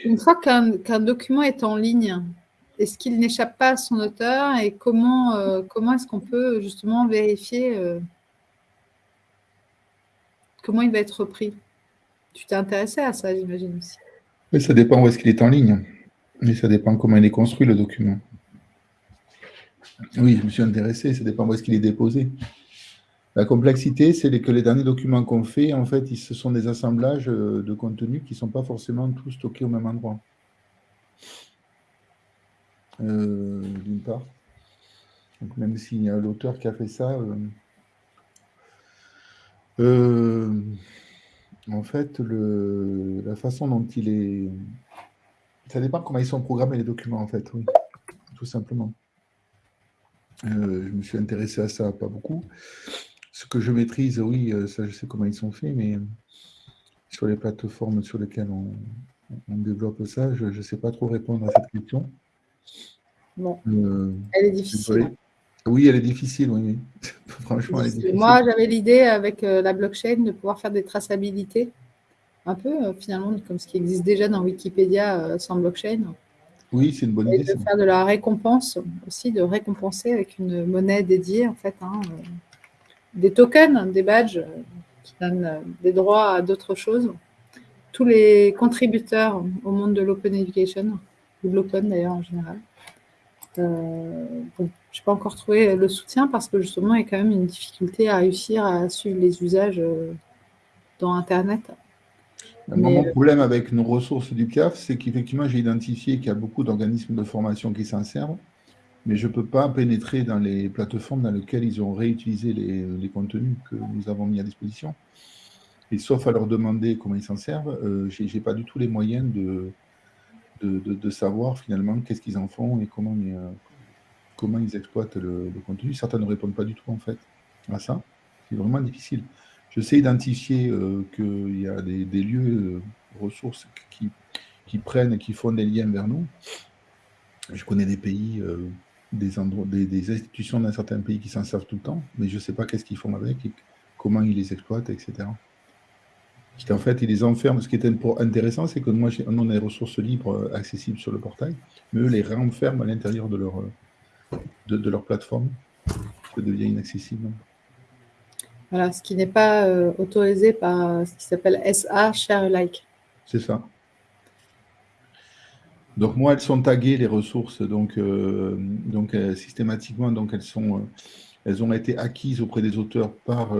Une fois qu'un document est en ligne, est-ce qu'il n'échappe pas à son auteur et comment, euh, comment est-ce qu'on peut justement vérifier euh, comment il va être repris? Tu t'es intéressé à ça, j'imagine aussi. Oui, ça dépend où est-ce qu'il est en ligne. Mais ça dépend comment il est construit, le document. Oui, je me suis intéressé, ça dépend où est-ce qu'il est déposé. La complexité, c'est que les derniers documents qu'on fait, en fait, ce sont des assemblages euh, de contenus qui ne sont pas forcément tous stockés au même endroit. Euh, d'une part. Même s'il y a l'auteur qui a fait ça, euh, en fait, la façon dont il est... Ça dépend comment ils sont programmés, les documents, en fait, oui, tout simplement. je me suis intéressé à ça, pas beaucoup. Ce que je maîtrise, oui, euh, ça, je sais comment ils sont faits, mais sur les plateformes sur lesquelles on, développe ça, je ne sais pas trop répondre à cette question. Bon. Euh, elle est difficile. Oui, elle est difficile, oui. Franchement, elle est difficile. Moi, j'avais l'idée avec euh, la blockchain de pouvoir faire des traçabilités, un peu finalement comme ce qui existe déjà dans Wikipédia sans blockchain. Oui, c'est une bonne idée. Et de faire de la récompense aussi, de récompenser avec une monnaie dédiée, en fait. Hein, des tokens, des badges euh, qui donnent euh, des droits à d'autres choses. Tous les contributeurs au monde de l'open education, ou de l'open d'ailleurs en général. Euh, je n'ai pas encore trouvé le soutien parce que justement, il y a quand même une difficulté à réussir à suivre les usages dans Internet. Mon problème avec nos ressources du PIAF, c'est qu'effectivement, j'ai identifié qu'il y a beaucoup d'organismes de formation qui s'en servent mais je ne peux pas pénétrer dans les plateformes dans lesquelles ils ont réutilisé les, contenus que nous avons mis à disposition. Et sauf à leur demander comment ils s'en servent, euh, je n'ai pas du tout les moyens de, de, savoir finalement qu'est-ce qu'ils en font et comment ils, euh, comment ils exploitent le, contenu. Certains ne répondent pas du tout en fait à ça. C'est vraiment difficile. Je sais identifier euh, qu'il y a des, lieux, ressources qui, qui prennent, qui font des liens vers nous. Je connais des pays des, endroits, des, institutions d'un certain pays qui s'en servent tout le temps, mais je ne sais pas qu'est-ce qu'ils font avec, et comment ils les exploitent, etc. Parce qu'en fait, ils les enferment. Ce qui est intéressant, c'est que moi, on a des ressources libres euh, accessibles sur le portail, mais eux les renferment à l'intérieur de leur, euh, de, leur plateforme. ça devient inaccessible. Voilà, ce qui n'est pas euh, autorisé par ce qui s'appelle SA, Share Alike. C'est ça. Donc moi, elles sont taguées, les ressources, donc, euh, donc systématiquement, donc elles, sont, elles ont été acquises auprès des auteurs par,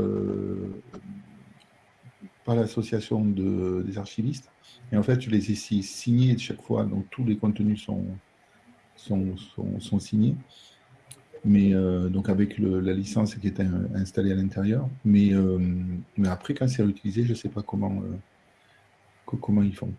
par l'association de, des archivistes. Et en fait, je les ai signées chaque fois, donc tous les contenus sont, sont, sont, signés. Mais euh, donc avec la licence qui est installée à l'intérieur. Mais, euh, mais après, quand c'est réutilisé, je ne sais pas comment, euh, comment ils font.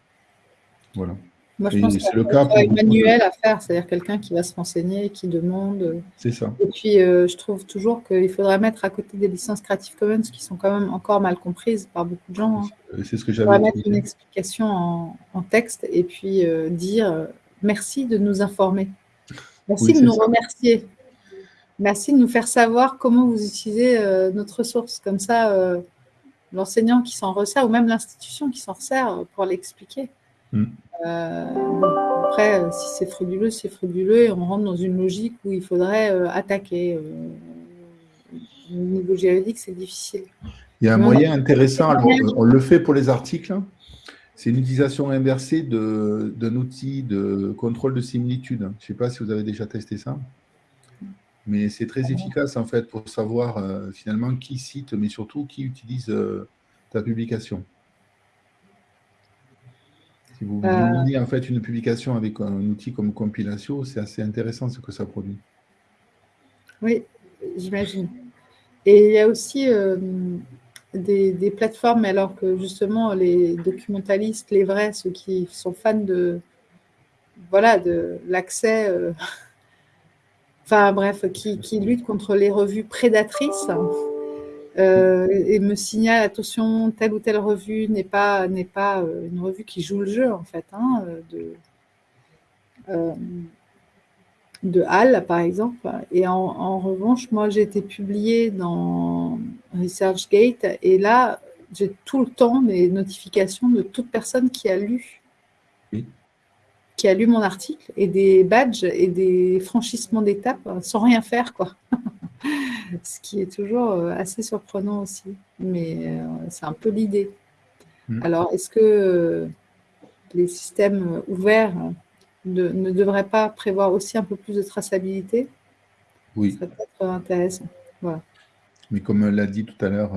Voilà. Moi, je pense c'est le cas un manuel à faire, c'est-à-dire quelqu'un qui va se renseigner, qui demande. C'est ça. Et puis, euh, je trouve toujours qu'il faudrait mettre à côté des licences Creative Commons qui sont quand même encore mal comprises par beaucoup de gens. Hein. C'est ce que j'avais. mettre une explication en, texte et puis euh, dire euh, merci de nous informer. Merci de nous remercier. Merci de nous faire savoir comment vous utilisez notre ressource. Comme ça, l'enseignant qui s'en resserre ou même l'institution qui s'en resserre pour l'expliquer. Mm. Euh, après, euh, si c'est frauduleux, c'est frauduleux et on rentre dans une logique où il faudrait euh, attaquer. au niveau juridique, c'est difficile. Il y a un moyen intéressant, on le fait pour les articles, c'est une utilisation inversée d'un outil de contrôle de similitude. Je ne sais pas si vous avez déjà testé ça, mais c'est très efficace en fait pour savoir finalement qui cite, mais surtout qui utilise ta publication. Si vous euh... en fait une publication avec un outil comme Compilatio, c'est assez intéressant ce que ça produit. Oui, j'imagine. Et il y a aussi euh, des, plateformes, alors que justement les documentalistes, les vrais, ceux qui sont fans de voilà de l'accès, euh, enfin bref, qui, qui, luttent contre les revues prédatrices, euh, et me signale attention telle ou telle revue n'est pas n'est pas euh, une revue qui joue le jeu en fait hein, de euh, de Hall par exemple. Et en, revanche moi j'ai été publiée dans ResearchGate et là j'ai tout le temps des notifications de toute personne qui a lu qui a lu mon article et des badges et des franchissements d'étapes sans rien faire quoi ce qui est toujours euh, assez surprenant aussi. Mais euh, c'est un peu l'idée. Mm. Alors, est-ce que euh, les systèmes ouverts ne devraient pas prévoir aussi un peu plus de traçabilité? Oui. Ça serait peut-être intéressant. Mais comme l'a dit tout à l'heure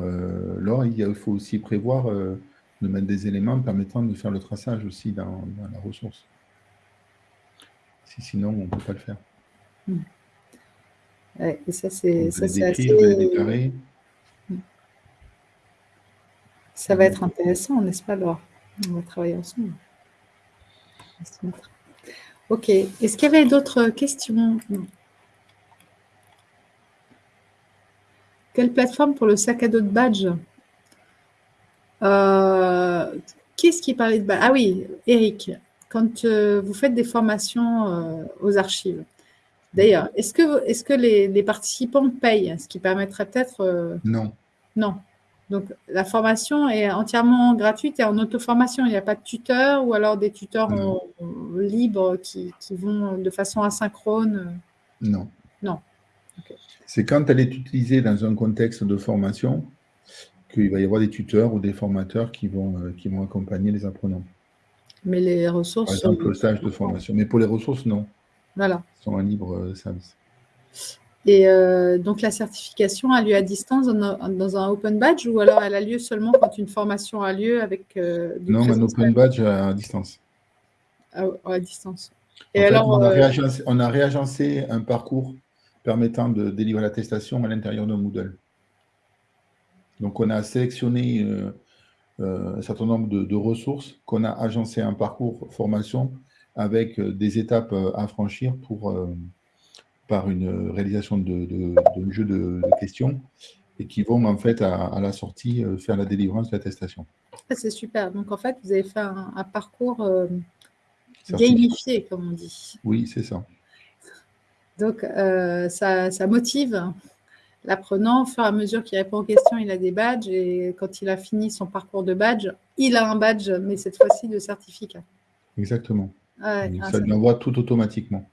Laure, il faut aussi prévoir de mettre des éléments permettant de faire le traçage aussi dans, la ressource. Si, sinon, on ne peut pas le faire. Mm et ça, c'est assez... Ça va être intéressant, n'est-ce pas, Laure? On va travailler ensemble. Ok. Est-ce qu'il y avait d'autres questions? Quelle plateforme pour le sac à dos de badge? Euh, Qu'est-ce qui parlait de badge? Ah oui, Eric, quand euh, vous faites des formations euh, aux archives, D'ailleurs, est-ce que, est que les, participants payent Ce qui permettrait peut-être… Euh, non. Non. Donc, la formation est entièrement gratuite et en auto-formation. Il n'y a pas de tuteur ou alors des tuteurs libres qui, vont de façon asynchrone Non. Non. C'est quand elle est utilisée dans un contexte de formation qu'il va y avoir des tuteurs ou des formateurs qui vont, euh, qui vont accompagner les apprenants. Mais les ressources… Par exemple, le stage de formation. Mais pour les ressources, non. Voilà. Sont un libre euh, service. Et euh, donc, la certification a lieu à distance dans, un open badge ou alors elle a lieu seulement quand une formation a lieu avec euh, Non, un open badge à distance. À, à distance. Et alors, on, a réagencé, on, a réagencé, un parcours permettant de délivrer l'attestation à l'intérieur de Moodle. Donc, on a sélectionné un certain nombre de, de ressources qu'on a agencé un parcours formation avec euh, des étapes euh, à franchir pour, euh, par une réalisation de, de, jeu de, questions et qui vont en fait à, la sortie faire la délivrance de l'attestation. C'est super. Donc en fait, vous avez fait un, parcours gamifié, comme on dit. Oui, c'est ça. Donc ça, ça, motive l'apprenant. Au fur et à mesure qu'il répond aux questions, il a des badges et quand il a fini son parcours de badge, il a un badge, mais cette fois-ci de certificat. Exactement ça lui envoie tout automatiquement.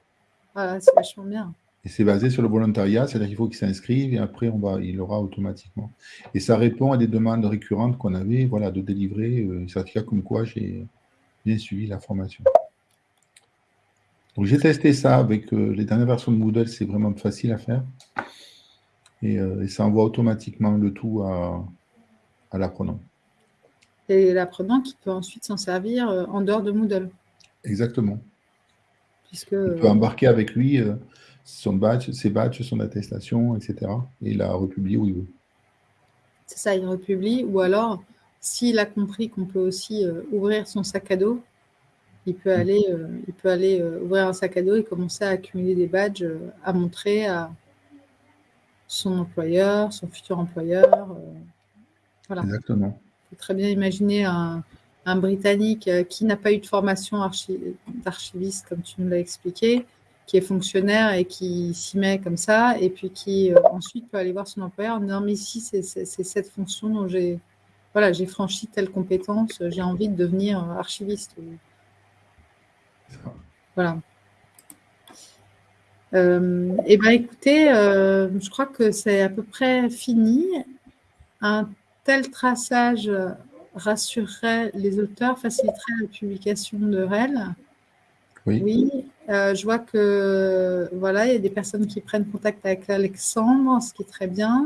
c'est vachement bien. Et c'est basé sur le volontariat, c'est-à-dire qu'il faut qu'il s'inscrive et après, on va, il aura automatiquement. Et ça répond à des demandes récurrentes qu'on avait, voilà, de délivrer euh, un certificat comme quoi j'ai bien suivi la formation. Donc j'ai testé ça avec euh, les dernières versions de Moodle, c'est vraiment facile à faire. Et, euh, ça envoie automatiquement le tout à, l'apprenant. Et l'apprenant qui peut ensuite s'en servir en dehors de Moodle. Exactement. Puisque, il peut embarquer avec lui son badge, ses badges, son attestation, etc. Et il la republie où il veut. C'est ça, il republie. Ou alors, s'il a compris qu'on peut aussi euh, ouvrir son sac à dos, il peut mm. aller, euh, il peut aller euh, ouvrir un sac à dos et commencer à accumuler des badges à montrer à son employeur, son futur employeur. voilà. Exactement. On peut très bien imaginer un, un Britannique qui n'a pas eu de formation d'archiviste, comme tu nous l'as expliqué, qui est fonctionnaire et qui s'y met comme ça, et puis qui euh, ensuite peut aller voir son employeur non mais ici c'est cette fonction dont j'ai voilà, franchi telle compétence, j'ai envie de devenir archiviste. Voilà. Euh, eh bien, écoutez, euh, je crois que c'est à peu près fini. Un tel traçage rassurerait les auteurs, faciliterait la publication de REL. Oui, euh, je vois que voilà, il y a des personnes qui prennent contact avec Alexandre, ce qui est très bien.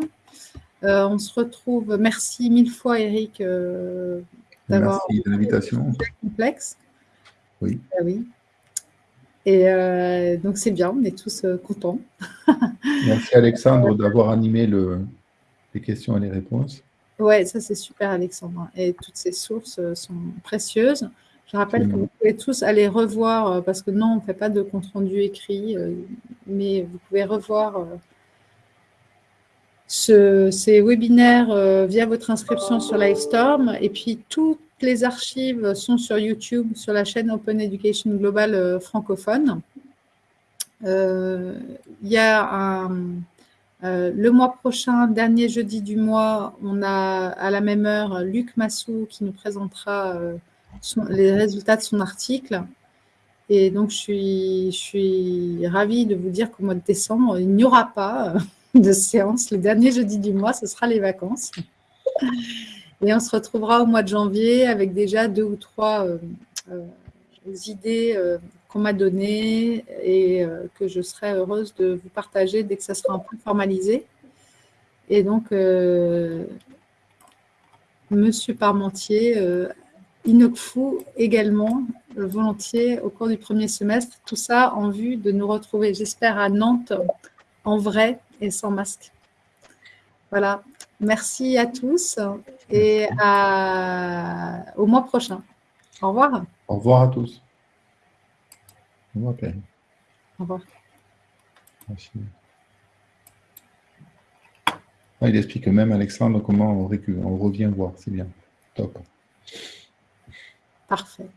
Euh, on se retrouve. Merci mille fois, Eric, euh, d'avoir l'invitation. Complexe. Oui. Ah oui. Et donc c'est bien, on est tous contents. Merci Alexandre d'avoir animé le, les questions et les réponses. Oui, ça c'est super Alexandre. Et toutes ces sources sont précieuses. Je rappelle que vous pouvez tous aller revoir, euh, parce que non, on ne fait pas de compte-rendu écrit, euh, mais vous pouvez revoir euh, ces webinaires via votre inscription sur Livestorm. Et puis, toutes les archives sont sur YouTube, sur la chaîne Open Education Global francophone. Il y a le mois prochain, dernier jeudi du mois, on a à la même heure Luc Massou qui nous présentera les résultats de son article. Et donc, je suis, ravie de vous dire qu'au mois de décembre, il n'y aura pas euh, de séance. Le dernier jeudi du mois, ce sera les vacances. Et on se retrouvera au mois de janvier avec déjà deux ou trois euh, euh, idées qu'on m'a données et que je serai heureuse de vous partager dès que ça sera un peu formalisé. Et donc, Monsieur Parmentier Inokfu également, euh, volontiers au cours du premier semestre. Tout ça en vue de nous retrouver, j'espère, à Nantes en vrai et sans masque. Voilà. Merci à tous et au mois prochain. Au revoir. Au revoir à tous. Au revoir, Au revoir. Merci. Ah, il explique même, Alexandre, comment on, on revient voir. C'est bien. Top. Parfait.